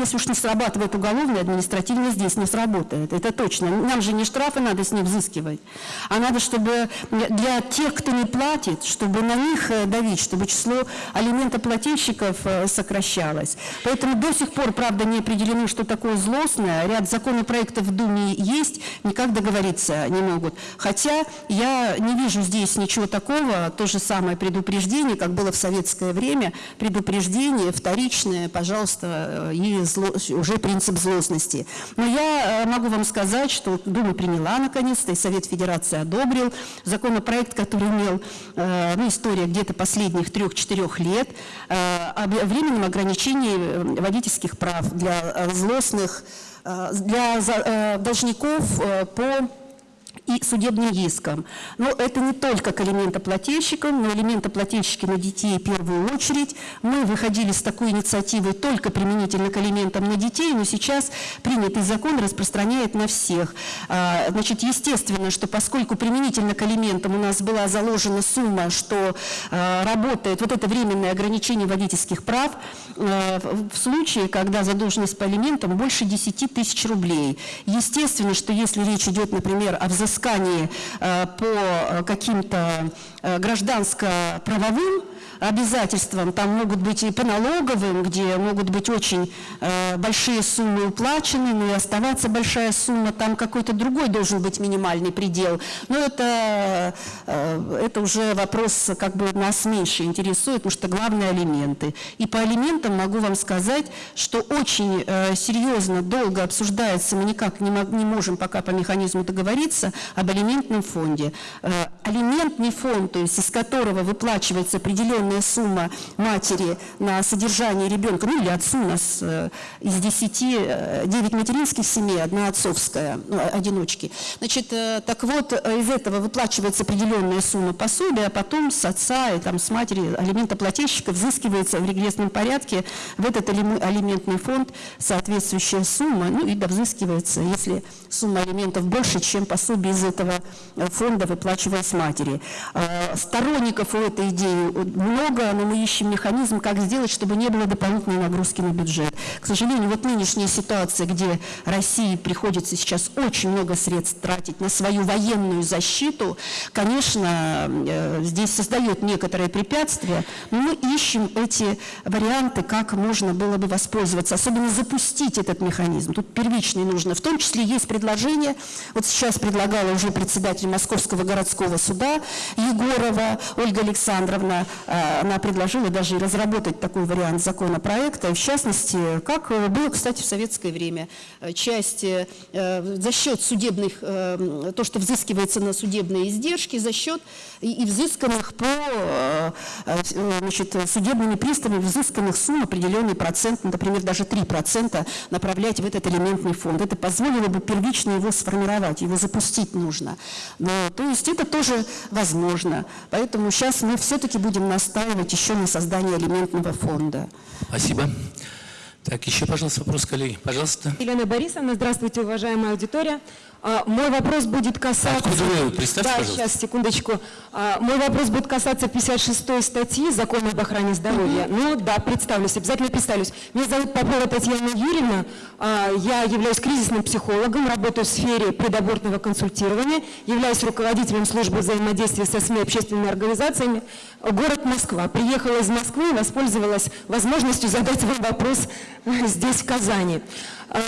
если уж не срабатывает уголовное, административное здесь не сработает. Это точно. Нам же не штрафы надо с них взыскивать, а надо, чтобы для тех, кто не платит, чтобы на них э, давить, чтобы число алиментоплательщиков э, сокращалось. Поэтому до сих пор, правда, не определено, что такое злостное. Ряд законопроектов в Думе есть, никак договориться не могут. Хотя я не вижу здесь ничего такого, то же самое предупреждение, как было в советское время, предупреждение вторичное, пожалуйста, э, и зло, уже принцип злостности. Но я я э, могу вам сказать, что Дума приняла наконец-то, и Совет Федерации одобрил законопроект, который имел э, ну, история где-то последних трех-четырех лет э, о временном ограничении водительских прав для злостных, для должников по и судебным иском. Но это не только к элементоплательщикам, но элементоплательщики на детей в первую очередь. Мы выходили с такой инициативой только применительно к элементам на детей, но сейчас принятый закон распространяет на всех. А, значит, естественно, что поскольку применительно к элементам у нас была заложена сумма, что а, работает вот это временное ограничение водительских прав, а, в случае, когда задолженность по элементам больше 10 тысяч рублей. Естественно, что если речь идет, например, о взыскании э, по э, каким-то э, гражданско-правовым обязательствам, там могут быть и по налоговым, где могут быть очень э, большие суммы уплачены, но и оставаться большая сумма, там какой-то другой должен быть минимальный предел. Но это, э, это уже вопрос, как бы нас меньше интересует, потому что главные алименты. И по алиментам могу вам сказать, что очень э, серьезно, долго обсуждается, мы никак не, не можем пока по механизму договориться об алиментном фонде. Э, алиментный фонд, то есть из которого выплачивается определенный определенная сумма матери на содержание ребенка, ну или отцу у нас э, из 10, 9 э, материнских семей, одна отцовская, ну, одиночки. Значит, э, так вот, из этого выплачивается определенная сумма пособия, а потом с отца и там, с матери алиментоплательщика взыскивается в регрессном порядке в этот алиментный фонд соответствующая сумма, ну и довзыскивается, если сумма алиментов больше, чем пособие из этого фонда выплачивалась матери. Сторонников у этой идеи много, но мы ищем механизм, как сделать, чтобы не было дополнительной нагрузки на бюджет. К сожалению, вот нынешняя ситуация, где России приходится сейчас очень много средств тратить на свою военную защиту, конечно, э, здесь создает некоторые препятствия, но мы ищем эти варианты, как можно было бы воспользоваться, особенно запустить этот механизм. Тут первичный нужно. В том числе есть предложение, вот сейчас предлагала уже председатель Московского городского суда Егорова Ольга Александровна, э, она, она предложила даже разработать такой вариант законопроекта, в частности, как э, было, кстати, в советское время, э, часть э, э, за счет судебных, э, то, что взыскивается на судебные издержки, за счет и, взысканных по э, э, значит, судебными приставами взысканных сумм определенный процент, например, даже 3% направлять в этот элементный фонд. Это позволило бы первично его сформировать, его запустить нужно. Но, то есть это тоже возможно. Поэтому сейчас мы все-таки будем настаивать еще на создании элементного фонда. Спасибо. Так, еще, пожалуйста, вопрос, коллеги. Пожалуйста. Елена Борисовна, здравствуйте, уважаемая аудитория. А, Мой вопрос будет касаться... Откуда вы? Представьте, Да, пожалуйста. сейчас, секундочку. А, Мой вопрос будет касаться 56 статьи Закона об охране здоровья. Ну да, представлюсь, обязательно представлюсь. Меня зовут Попова Татьяна Юрьевна. А, Я являюсь кризисным психологом, работаю в сфере предабортного консультирования, являюсь руководителем службы взаимодействия со СМИ и общественными организациями. Город Москва. Приехала из Москвы и воспользовалась возможностью задать вам вопрос э, здесь, в Казани. А,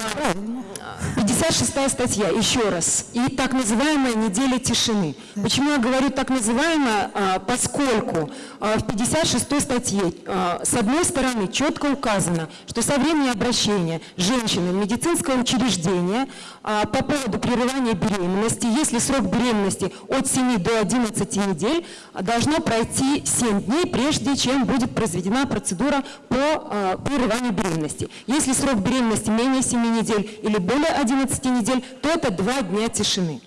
56 статья, еще раз, и так называемая неделя тишины. Почему я говорю так называемая? А, Поскольку а, в 56 статье, а, с одной стороны, четко указано, что со времени обращения женщины в медицинское учреждение а, по поводу прерывания беременности, если срок беременности от 7 до 11 недель, должно пройти 7 дней, прежде чем будет произведена процедура по а, прерыванию беременности. Если срок беременности менее 7 недель или более 11 недель, то это 2 дня тишины.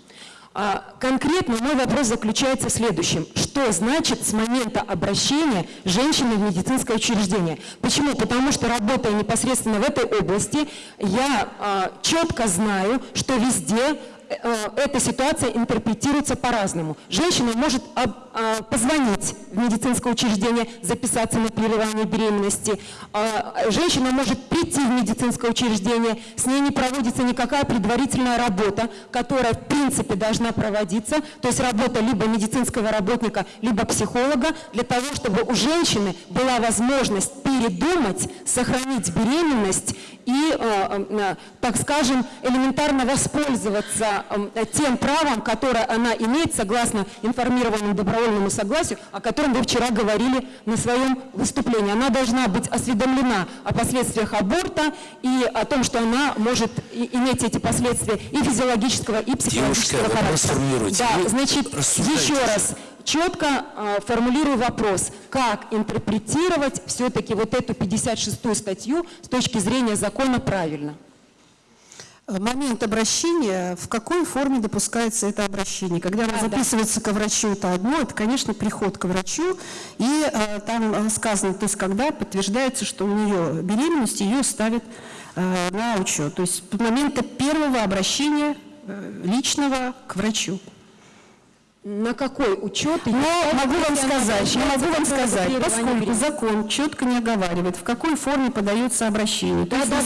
А, Конкретно мой вопрос заключается в следующем. Что значит с момента обращения женщины в медицинское учреждение? Почему? Потому что работая непосредственно в этой области, я а, четко знаю, что везде эта ситуация интерпретируется по-разному. Женщина может а, позвонить в медицинское учреждение, записаться на прерывание беременности. А, Женщина может прийти в медицинское учреждение, с ней не проводится никакая предварительная работа, которая в принципе должна проводиться, то есть работа либо медицинского работника, либо психолога, для того, чтобы у женщины была возможность передумать, сохранить беременность и, э, э, так скажем, элементарно воспользоваться э, тем правом, которое она имеет согласно информированному добровольному согласию, о котором вы вчера говорили на своем выступлении. Она должна быть осведомлена о последствиях аборта и о том, что она может иметь эти последствия и физиологического, и психологического вопрос характера. Да, значит, еще раз, четко э, формулирую вопрос, как интерпретировать все-таки вот эту 56 статью с точки зрения закона правильно? Э, Момент обращения, в какой форме допускается это обращение? Когда она Да, да. записывается ко врачу, это одно, это, конечно, приход к врачу, и э, там э, сказано, то есть когда подтверждается, что у нее беременность, ее ставят э, на учет. То есть момента первого обращения э, личного к врачу. На какой учет? ее Но могу вам сказать, я могу вам сказать, поскольку закон четко не оговаривает, в какой форме подается обращение. То Да, есть да,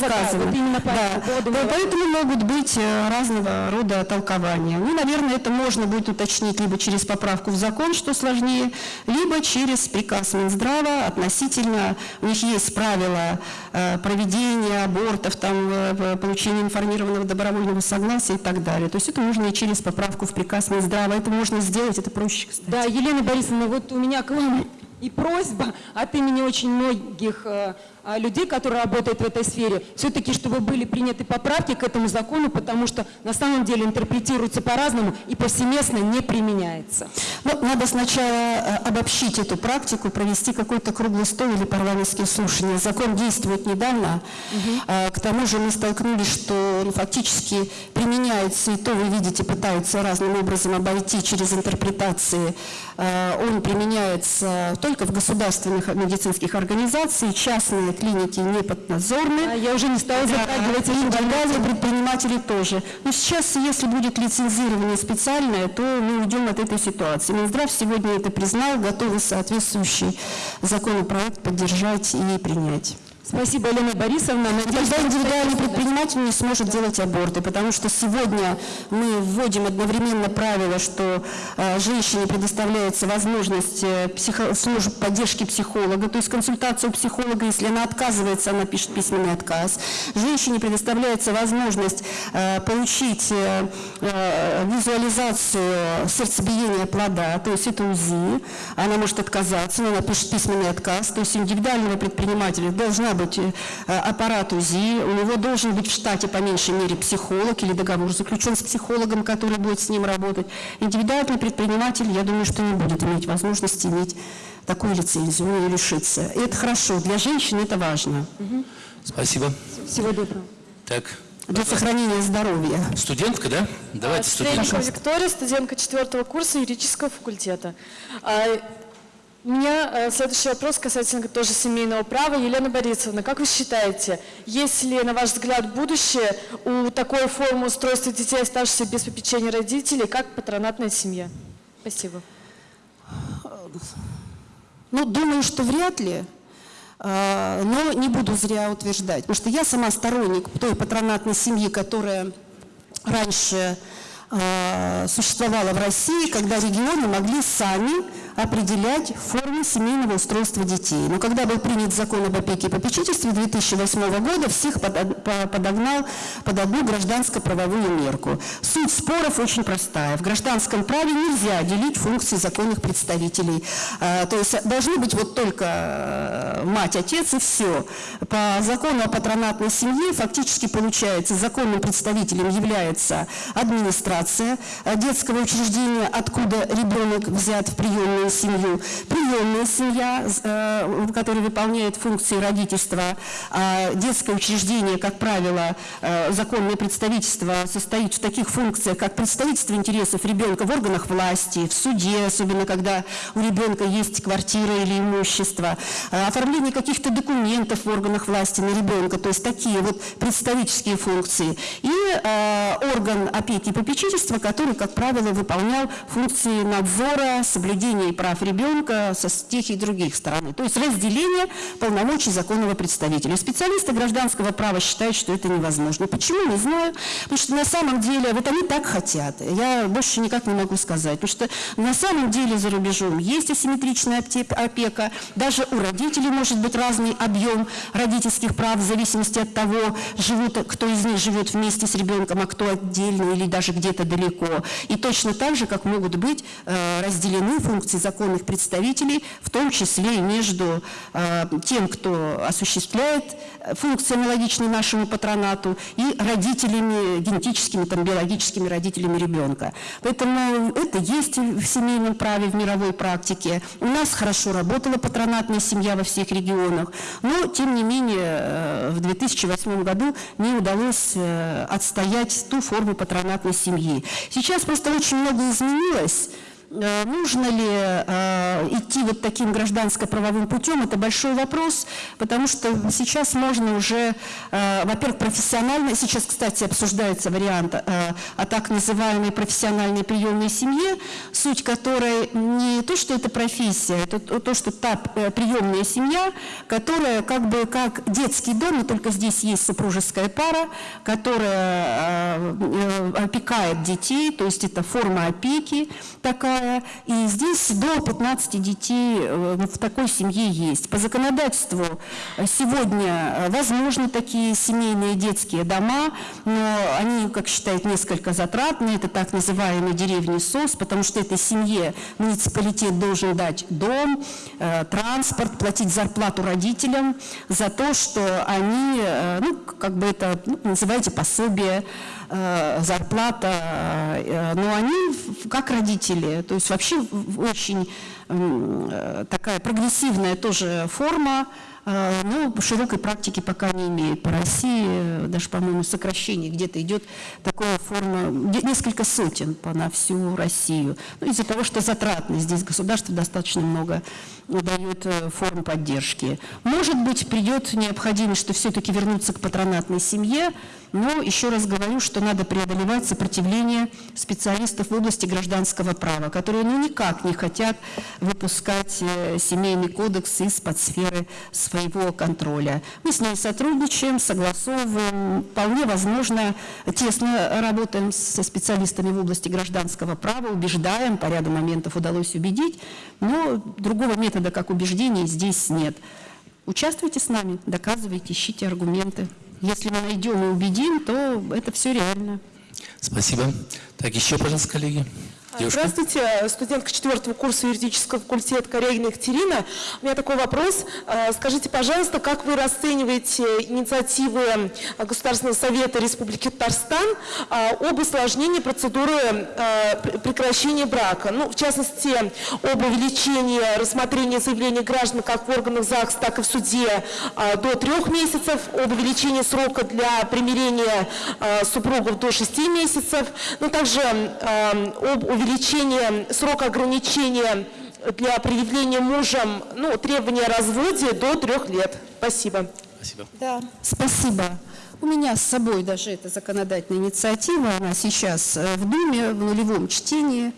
не да, да, Да. Да, Поэтому могут быть э, разного рода толкования. Ну, наверное, это можно будет уточнить либо через поправку в закон, что сложнее, либо через приказ Минздрава относительно, у них есть правила э, проведения абортов, там, э, получения информированного добровольного согласия и так далее. То есть это можно и через поправку в приказ Минздрава. Это можно сделать, это проще, кстати. Да, Елена Борисовна, вот у меня к вам и просьба от имени очень многих э, людей, которые работают в этой сфере, все-таки, чтобы были приняты поправки к этому закону, потому что на самом деле интерпретируется по-разному и повсеместно не применяется. Ну, надо сначала э, обобщить эту практику, провести какой-то круглый стол или парламентские слушания. Закон действует недавно. А, К тому же мы столкнулись, что он фактически применяется, и то вы видите, пытаются разным образом обойти через интерпретации. А, Он применяется только в государственных медицинских организациях, частные клиники не поднадзорны. А я уже не стала затрагивать и эти индивидуальные предприниматели тоже. Но сейчас, если будет лицензирование специальное, то мы уйдем от этой ситуации. Минздрав сегодня это признал, готовы соответствующий законопроект поддержать и принять. Спасибо, Елена Борисовна. Тогда индивидуальный предприниматель не сможет делать аборты, потому что сегодня мы вводим одновременно правило, что э, женщине предоставляется возможность э, психо- служб поддержки психолога, то есть консультация у психолога, если она отказывается, она пишет письменный отказ. Женщине предоставляется возможность э, получить э, визуализацию сердцебиения плода, то есть это УЗИ, она может отказаться, но она пишет письменный отказ, то есть индивидуального предпринимателя должна быть э, аппарат УЗИ, у него должен быть в штате по меньшей мере психолог или договор заключен с психологом, который будет с ним работать. Индивидуальный предприниматель, я думаю, что не будет иметь возможности иметь такую лицензию, он ее лишится. И это хорошо, для женщин это важно, Спасибо. Всего доброго. Так, для сохранения здоровья. студентка, да? Давайте студентка. Стрельникова Виктория, студентка четвертого курса юридического факультета. У меня э, следующий вопрос касательно тоже семейного права. Елена Борисовна, как вы считаете, есть ли, на ваш взгляд, будущее у такой формы устройства детей, оставшихся без попечения родителей, как патронатная семья? Спасибо. Ну, думаю, что вряд ли, э, но не буду зря утверждать, потому что я сама сторонник той патронатной семьи, которая раньше э, существовала в России, когда регионы могли сами определять формы семейного устройства детей. Но когда был принят закон об опеке и попечительстве 2008 года, всех под- по- подогнал под одну гражданско-правовую мерку. Суть споров очень простая. В гражданском праве нельзя делить функции законных представителей. А, То есть должны быть вот только э, мать, отец и все. По закону о патронатной семье фактически получается законным представителем является администрация э, детского учреждения, откуда ребенок взят в приемную семью, приемная семья, э, которая выполняет функции родительства, а детское учреждение, как правило, э, законное представительство состоит в таких функциях, как представительство интересов ребенка в органах власти, в суде, особенно когда у ребенка есть квартира или имущество, э, оформление каких-то документов в органах власти на ребенка, то есть такие вот представительские функции. И э, орган опеки и попечительства, который, как правило, выполнял функции надзора, соблюдения прав ребенка со тех и других сторон. То есть разделение полномочий законного представителя. Специалисты гражданского права считают, что это невозможно. Почему? Не знаю. Потому что на самом деле, вот они так хотят. Я больше никак не могу сказать. Потому что на самом деле за рубежом есть асимметричная опека. Даже у родителей может быть разный объем родительских прав в зависимости от того, живут, кто из них живет вместе с ребенком, а кто отдельно или даже где-то далеко. И точно так же, как могут быть э, разделены функции законных представителей, в том числе и между э, тем, кто осуществляет аналогичные нашему патронату, и родителями, генетическими, там, биологическими родителями ребенка. Поэтому это есть в семейном праве, в мировой практике. У нас хорошо работала патронатная семья во всех регионах, но, тем не менее, э, в 2008 году не удалось э, отстоять ту форму патронатной семьи. Сейчас просто очень много изменилось. Э, Нужно ли э, идти вот таким гражданско-правовым путем, это большой вопрос, потому что сейчас можно уже, э, во-первых, профессионально, сейчас, кстати, обсуждается вариант о так называемой профессиональной приемной семье, суть которой не то, что это профессия, это то, то, что та приемная семья, которая как бы как детский дом, но только здесь есть супружеская пара, которая опекает детей, то есть это форма опеки такая, и здесь до 15 детей э, в такой семье есть. По законодательству э, сегодня э, возможны такие семейные детские дома, но они, как считают, несколько затратны, это так называемые деревни СОС, потому что этой семье муниципалитет должен дать дом, транспорт, платить зарплату родителям за то, что они, ну, как бы это, ну, называйте пособие, зарплата, э, но они как родители, то есть вообще очень э, такая прогрессивная тоже форма, э, но широкой практики пока не имеет. По России э, даже, по-моему, сокращение где-то идет такая форма, несколько сотен по, на всю Россию. Ну, из-за того, что затратно здесь государство достаточно много дает э, форм поддержки. Может быть, придет необходимость, что все-таки вернуться к патронатной семье, но еще раз говорю, что надо преодолевать сопротивление специалистов в области гражданского права, которые ну никак не хотят выпускать э, семейный кодекс из-под сферы своего контроля. Мы с ней сотрудничаем, согласовываем, вполне возможно, тесно работаем со специалистами в области гражданского права, убеждаем, по ряду моментов удалось убедить, но другого метода, как убеждение, здесь нет. Участвуйте с нами, доказывайте, ищите аргументы. Если мы найдем и убедим, то это все реально. Спасибо. Так, еще, пожалуйста, коллеги. Девушка. Здравствуйте, студентка четвертого курса юридического факультета Корягина Екатерина. У меня такой вопрос. Э, Скажите, пожалуйста, как вы расцениваете инициативы Государственного совета Республики Татарстан э, об усложнении процедуры пр- прекращения брака? Ну, в частности, об увеличении рассмотрения заявлений граждан как в органах ЗАГС, так и в суде до трех месяцев, об увеличении срока для примирения супругов до шести месяцев, ну, также об увеличении срока ограничения для предъявления мужем ну, требования о разводе до трех лет. Спасибо. Спасибо. Да, спасибо. У меня с собой даже эта законодательная инициатива, она сейчас э, в Думе, в нулевом чтении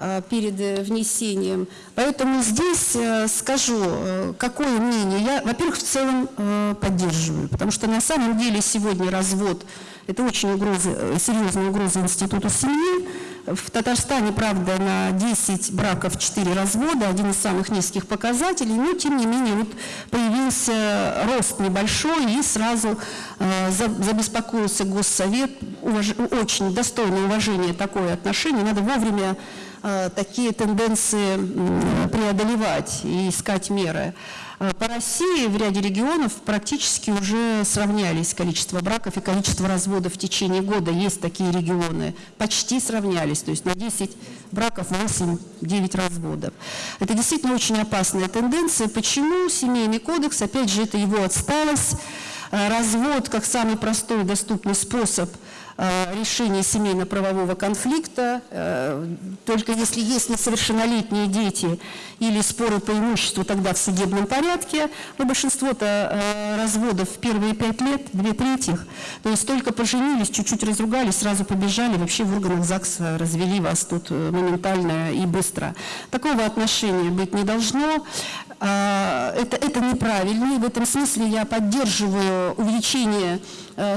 э, перед э, внесением. Поэтому здесь скажу, какое мнение. Я, во-первых, в целом поддерживаю, потому что на самом деле сегодня развод – это очень угроза, э, серьезная угроза институту семьи. В Татарстане, правда, на 10 браков 4 развода, один из самых низких показателей, но тем не менее вот появился рост небольшой и сразу э, за- забеспокоился Госсовет, Уваж- очень достойное уважение такое отношение, надо вовремя э, такие тенденции преодолевать и искать меры. Э, По России в ряде регионов практически уже сравнялись количество браков и количество разводов в течение года. Есть такие регионы, почти сравнялись, то есть на 10 браков 8-9 разводов. Это действительно очень опасная тенденция. Почему? Семейный кодекс, опять же, это его отсталость. Э, Развод как самый простой доступный способ решения семейно-правового конфликта, э, только если есть несовершеннолетние дети или споры по имуществу, тогда в судебном порядке, но большинство-то э, разводов в первые пять лет, две трети, то есть только поженились, чуть-чуть разругались, сразу побежали, вообще в органах ЗАГСа развели вас тут э, моментально и быстро. Такого отношения быть не должно. А, Это, это неправильно, и в этом смысле я поддерживаю увеличение э,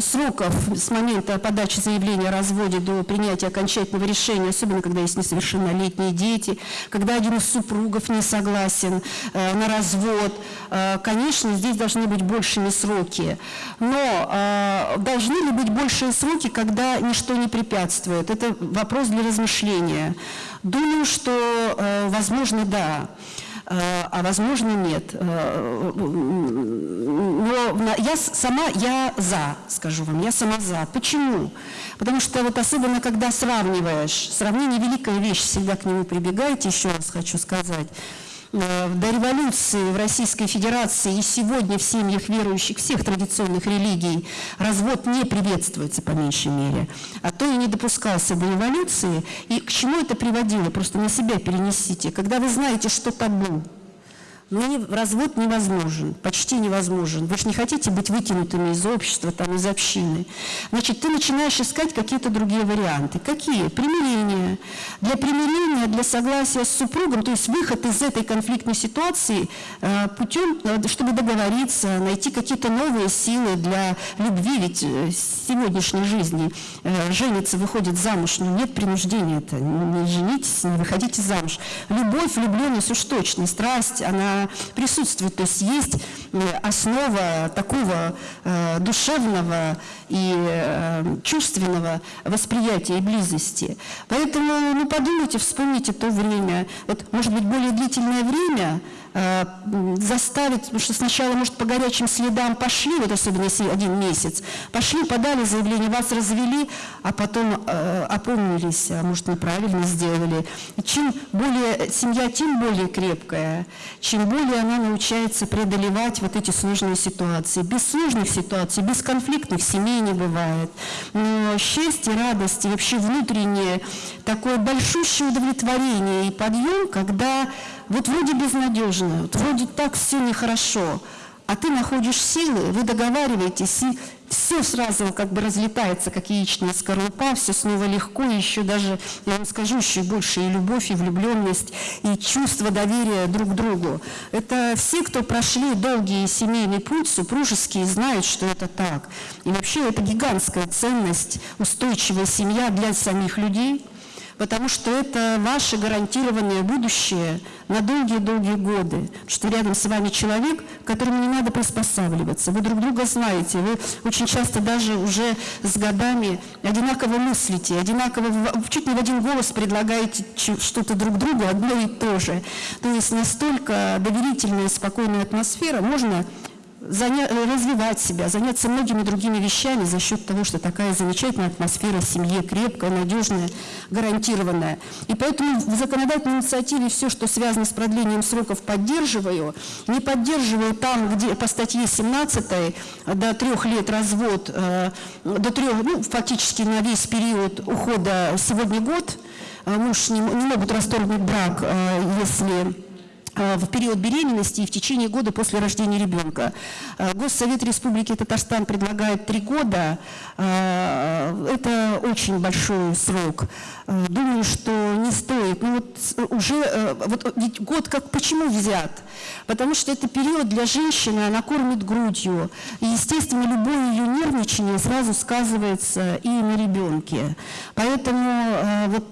сроков с момента подачи заявления о разводе до принятия окончательного решения, особенно когда есть несовершеннолетние дети, когда один из супругов не согласен э, на развод. Э, Конечно, здесь должны быть большими сроки. Но э, должны ли быть большие сроки, когда ничто не препятствует? Это вопрос для размышления. Думаю, что, э, возможно, да. Э, а возможно нет. Э, Но на- я сама, я за, скажу вам, я сама за. Почему? Потому что вот особенно, когда сравниваешь, сравнение великая вещь, всегда к нему прибегайте, еще раз хочу сказать. Э, До революции в Российской Федерации и сегодня в семьях верующих всех традиционных религий развод не приветствуется по меньшей мере, а то и не допускался до революции. И к чему это приводило? Просто на себя перенесите. Когда вы знаете, что табу, но не- развод невозможен, почти невозможен. Вы же не хотите быть выкинутыми из общества, там, из общины. Значит, ты начинаешь искать какие-то другие варианты. Какие? Примирение. Для примирения, для согласия с супругом, то есть выход из этой конфликтной ситуации э, путем, э, чтобы договориться, найти какие-то новые силы для любви. Ведь э, в сегодняшней жизни э, женится, выходит замуж, но нет принуждения это. Не женитесь, не выходите замуж. Любовь, влюбленность уж точно, страсть, она присутствует. То есть есть э, основа такого э, душевного и э, чувственного восприятия и близости. Поэтому, ну, подумайте, вспомните то время. Вот, может быть, более длительное время заставить, потому что сначала, может, по горячим следам пошли, вот особенно если один месяц, пошли, подали заявление, вас развели, а потом э, опомнились, а может, неправильно сделали. И чем более семья, тем более крепкая, чем более она научается преодолевать вот эти сложные ситуации. Без сложных ситуаций, без конфликтных семей не бывает. Но счастье, радость и вообще внутреннее такое большущее удовлетворение и подъем, когда вот вроде безнадежно, вот вроде так все нехорошо, а ты находишь силы, вы договариваетесь, и все сразу как бы разлетается, как яичная скорлупа, все снова легко, и еще даже, я вам скажу, еще больше и любовь, и влюбленность, и чувство доверия друг к другу. Это все, кто прошли долгий семейный путь, супружеский, знают, что это так. И вообще это гигантская ценность, устойчивая семья для самих людей – потому что это ваше гарантированное будущее на долгие-долгие годы, что рядом с вами человек, которому не надо приспосабливаться, вы друг друга знаете, вы очень часто даже уже с годами одинаково мыслите, одинаково, чуть не в один голос предлагаете что-то друг другу, одно и то же. То есть настолько доверительная, спокойная атмосфера, можно заня... Э, развивать себя, заняться многими другими вещами за счет того, что такая замечательная атмосфера в семье, крепкая, надежная, гарантированная. И поэтому в законодательной инициативе все, что связано с продлением сроков, поддерживаю. Не поддерживаю там, где по статье 17 до трех лет развод, э, до трех, ну, фактически на весь период ухода сегодня год, э, муж не, не могут расторгнуть брак, если Э, в период беременности и в течение года после рождения ребенка. Э, Госсовет Республики Татарстан предлагает три года. Э, это очень большой срок. Думаю, что не стоит. Ну вот уже вот ведь год как почему взят? Потому что это период для женщины, она кормит грудью. И, естественно, любое ее нервничание сразу сказывается и на ребенке. Поэтому вот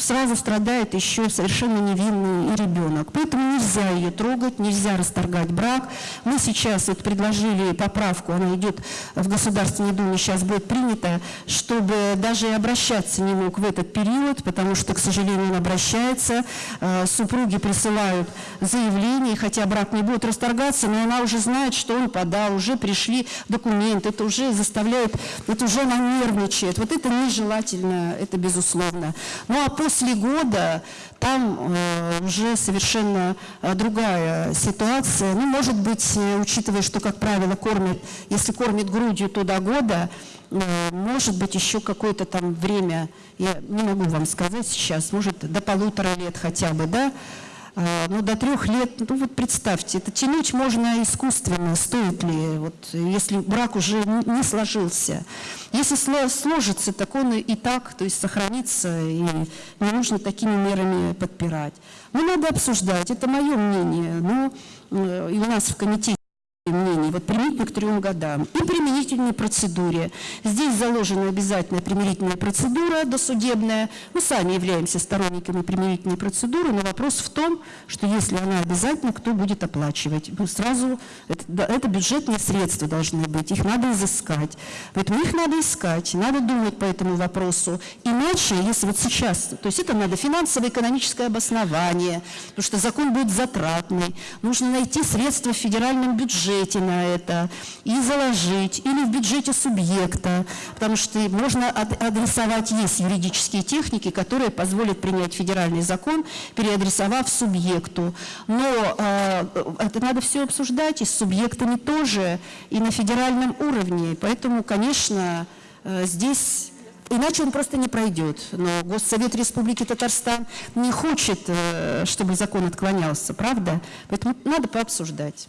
сразу страдает еще совершенно невинный ребенок. Поэтому нельзя ее трогать, нельзя расторгать брак. Мы сейчас вот предложили поправку, она идет в Государственной Думе, сейчас будет принята, чтобы даже и обращаться не мог в этот период, потому что, к сожалению, он обращается, э, супруги присылают заявление, хотя брак не будет расторгаться, но она уже знает, что он подал, уже пришли документы, это уже заставляет, это уже она нервничает. Вот это нежелательно, это безусловно. Ну а после года там э, уже совершенно э, другая ситуация. Ну, может быть, э, учитывая, что, как правило, кормят, если кормит грудью, то до года, может быть, еще какое-то там время, я не могу вам сказать сейчас, может, до полутора лет хотя бы, да, а, ну, до трех лет, ну вот представьте, это тянуть можно искусственно, стоит ли, вот, если брак уже не сложился. Если сложится, так он и так, то есть сохранится, и не нужно такими мерами подпирать. Ну, надо обсуждать, это мое мнение, но э, и у нас в комитете вот применительно к трем годам, и применительной процедуре. Здесь заложена обязательная примирительная процедура досудебная. Мы сами являемся сторонниками примирительной процедуры, но вопрос в том, что если она обязательна, кто будет оплачивать? Ну, сразу это, это бюджетные средства должны быть, их надо изыскать. Поэтому их надо искать, надо думать по этому вопросу. Иначе, если вот сейчас, то есть это надо финансово-экономическое обоснование, потому что закон будет затратный, нужно найти средства в федеральном бюджете, бюджете это и заложить, или в бюджете субъекта, потому что можно адресовать, есть юридические техники, которые позволят принять федеральный закон, переадресовав субъекту. Но э, это надо все обсуждать и с субъектами тоже, и на федеральном уровне. Поэтому, конечно, э, здесь Иначе он просто не пройдет. Но Госсовет Республики Татарстан не хочет, э, чтобы закон отклонялся, правда? Поэтому надо пообсуждать.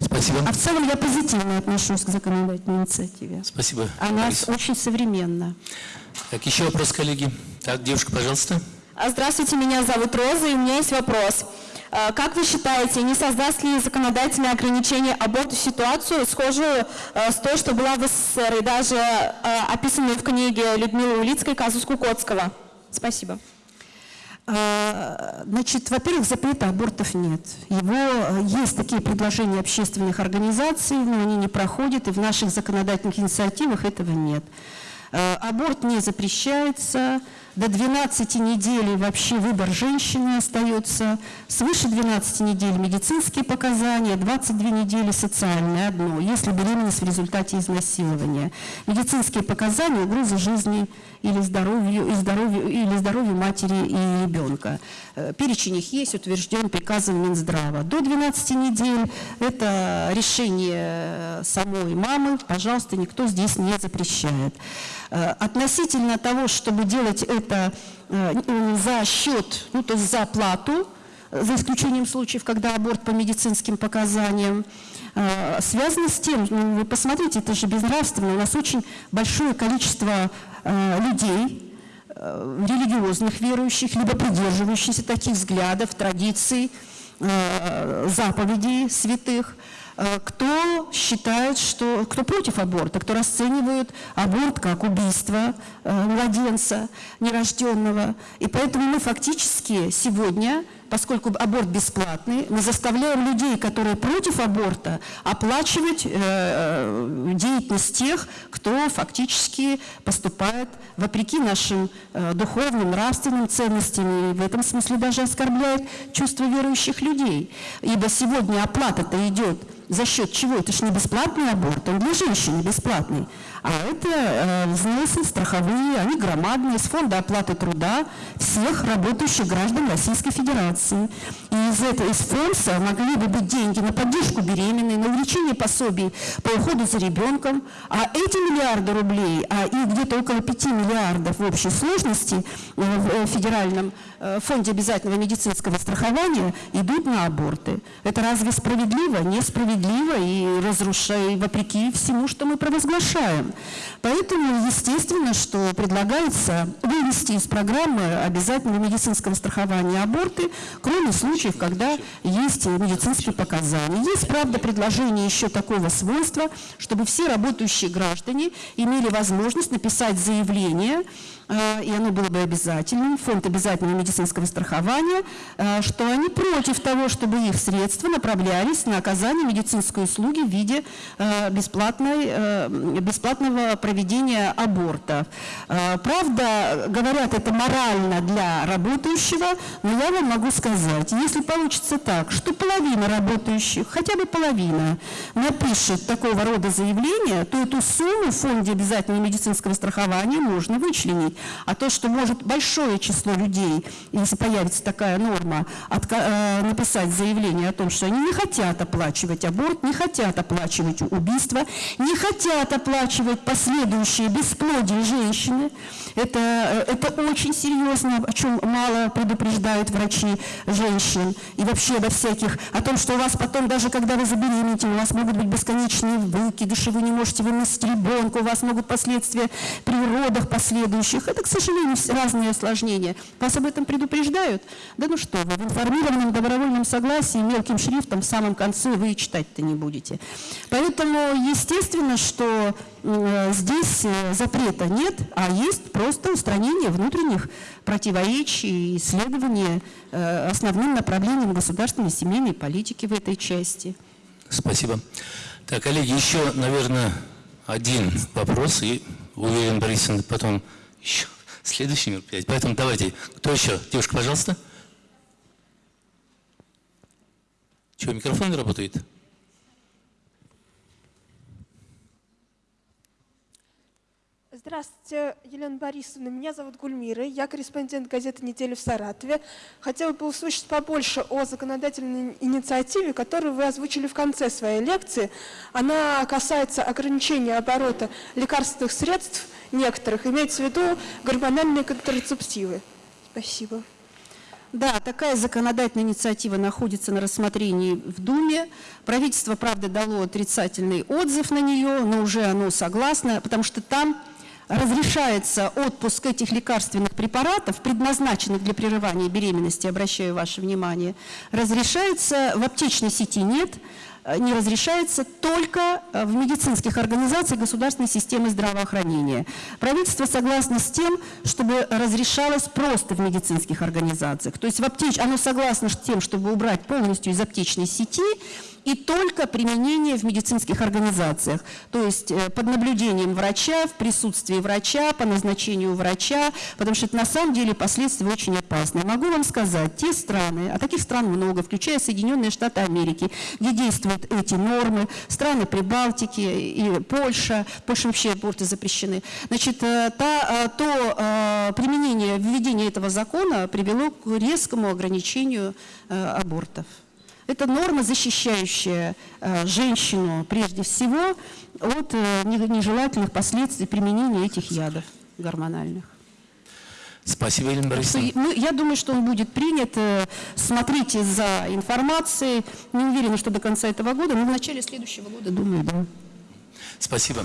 Спасибо. А в целом я позитивно отношусь к законодательной инициативе. Спасибо. Она Борис. очень современна. Так, еще вопрос, коллеги. Так, девушка, пожалуйста. А, здравствуйте, меня зовут Роза, и у меня есть вопрос. А, как вы считаете, не создаст ли законодательное ограничение аборту ситуацию, схожую а, с той, что была в СССР, и даже описанную в книге Людмилы Улицкой «Казус Кукоцкого»? Спасибо. А, значит, во-первых, запрета абортов нет. Его, э, есть такие предложения общественных организаций, но они не проходят, и в наших законодательных инициативах этого нет. Э, аборт не запрещается, до 12 недель вообще выбор женщины остается, свыше 12 недель медицинские показания, 22 недели социальное одно, если беременность в результате изнасилования. Медицинские показания, угроза жизни или здоровью, и здоровью, или здоровью матери и ребенка. Э, перечень их есть, утвержден приказом Минздрава. До 12 недель это решение самой мамы, пожалуйста, никто здесь не запрещает. Э, относительно того, чтобы делать это э, за счет, ну то есть за плату, за исключением случаев, когда аборт по медицинским показаниям, э, связано с тем, ну, вы посмотрите, это же безнравственно, у нас очень большое количество э, людей, э, религиозных верующих, либо придерживающихся таких взглядов, традиций, заповедей святых, кто считает, что, кто против аборта, кто расценивает аборт как убийство младенца нерожденного. И поэтому мы фактически сегодня поскольку аборт бесплатный, мы заставляем людей, которые против аборта, оплачивать э, э, деятельность тех, кто фактически поступает вопреки нашим э, духовным, нравственным ценностям, и в этом смысле даже оскорбляет чувства верующих людей. Ибо сегодня оплата-то идет за счет чего? Это же не бесплатный аборт, он для женщины бесплатный. А это э, взносы страховые, они громадные, с фонда оплаты труда всех работающих граждан Российской Федерации. И из этого, из фонда могли бы быть деньги на поддержку беременной, на увеличение пособий по уходу за ребенком. А эти миллиарды рублей, а их где-то около 5 миллиардов в общей сложности э, в э, федеральном фонде обязательного медицинского страхования идут на аборты. Это разве справедливо? Несправедливо и разрушает, вопреки всему, что мы провозглашаем. Поэтому, естественно, что предлагается вывести из программы обязательного медицинского страхования аборты, кроме случаев, когда есть медицинские показания. Есть, правда, предложение еще такого свойства, чтобы все работающие граждане имели возможность написать заявление, Э, и оно было бы обязательным, фонд обязательного медицинского страхования, э, что они против того, чтобы их средства направлялись на оказание медицинской услуги в виде э, бесплатной, бесплатного проведения аборта. Правда, говорят, это морально для работающего, но я вам могу сказать, если получится так, что половина работающих, хотя бы половина, напишет такого рода заявление, то эту сумму в фонде обязательного медицинского страхования можно вычленить. А то, что может большое число людей, если появится такая норма, э, написать заявление о том, что они не хотят оплачивать аборт, не хотят оплачивать убийство, не хотят оплачивать последующие бесплодие женщины, это, э, это очень серьезно, о чем мало предупреждают врачи женщин. И вообще обо всяких, о том, что у вас потом, даже когда вы забеременеете, у вас могут быть бесконечные выкидыши, вы не можете выносить ребенка, у вас могут последствия при родах последующих. Это, к сожалению, разные осложнения. Вас об этом предупреждают? Да ну что вы, в информированном добровольном согласии мелким шрифтом в самом конце вы читать-то не будете. Поэтому, естественно, что э, здесь э, запрета нет, а есть просто устранение внутренних противоречий и исследование э, основным направлением государственной семейной политики в этой части. Спасибо. Так, коллеги, еще, наверное, один вопрос, и уверен, Борисовна потом еще следующий мероприятие. Поэтому давайте, кто еще? Девушка, пожалуйста. Чего, микрофон не работает? Здравствуйте, Елена Борисовна. Меня зовут Гульмира. Я корреспондент газеты «Неделя в Саратове». Хотела бы услышать побольше о законодательной инициативе, которую вы озвучили в конце своей лекции. Она касается ограничения оборота лекарственных средств некоторых, имеется в виду гормональные контрацептивы. Спасибо. Да, такая законодательная инициатива находится на рассмотрении в Думе. Правительство, правда, дало отрицательный отзыв на нее, но уже оно согласно, потому что там разрешается отпуск этих лекарственных препаратов, предназначенных для прерывания беременности, обращаю ваше внимание, разрешается, в аптечной сети нет, не разрешается только э, в медицинских организациях государственной системы здравоохранения. Правительство согласно с тем, чтобы разрешалось просто в медицинских организациях. То есть в аптеч... оно согласно с тем, чтобы убрать полностью из аптечной сети и только применение в медицинских организациях, то есть э, под наблюдением врача, в присутствии врача, по назначению врача, потому что это на самом деле последствия очень опасны. Могу вам сказать, те страны, а таких стран много, включая Соединенные Штаты Америки, где действуют эти нормы, страны Прибалтики и Польша, Польша вообще аборты запрещены, значит, э, та, э, то применение, введение этого закона привело к резкому ограничению абортов. Это норма, защищающая э, женщину прежде всего от э, нежелательных последствий применения этих ядов гормональных. Спасибо, Елена Борисовна. ну, я думаю, что он будет принят. Э, Смотрите за информацией. Не уверена, что до конца этого года, но в начале следующего года, думаю, да. Спасибо.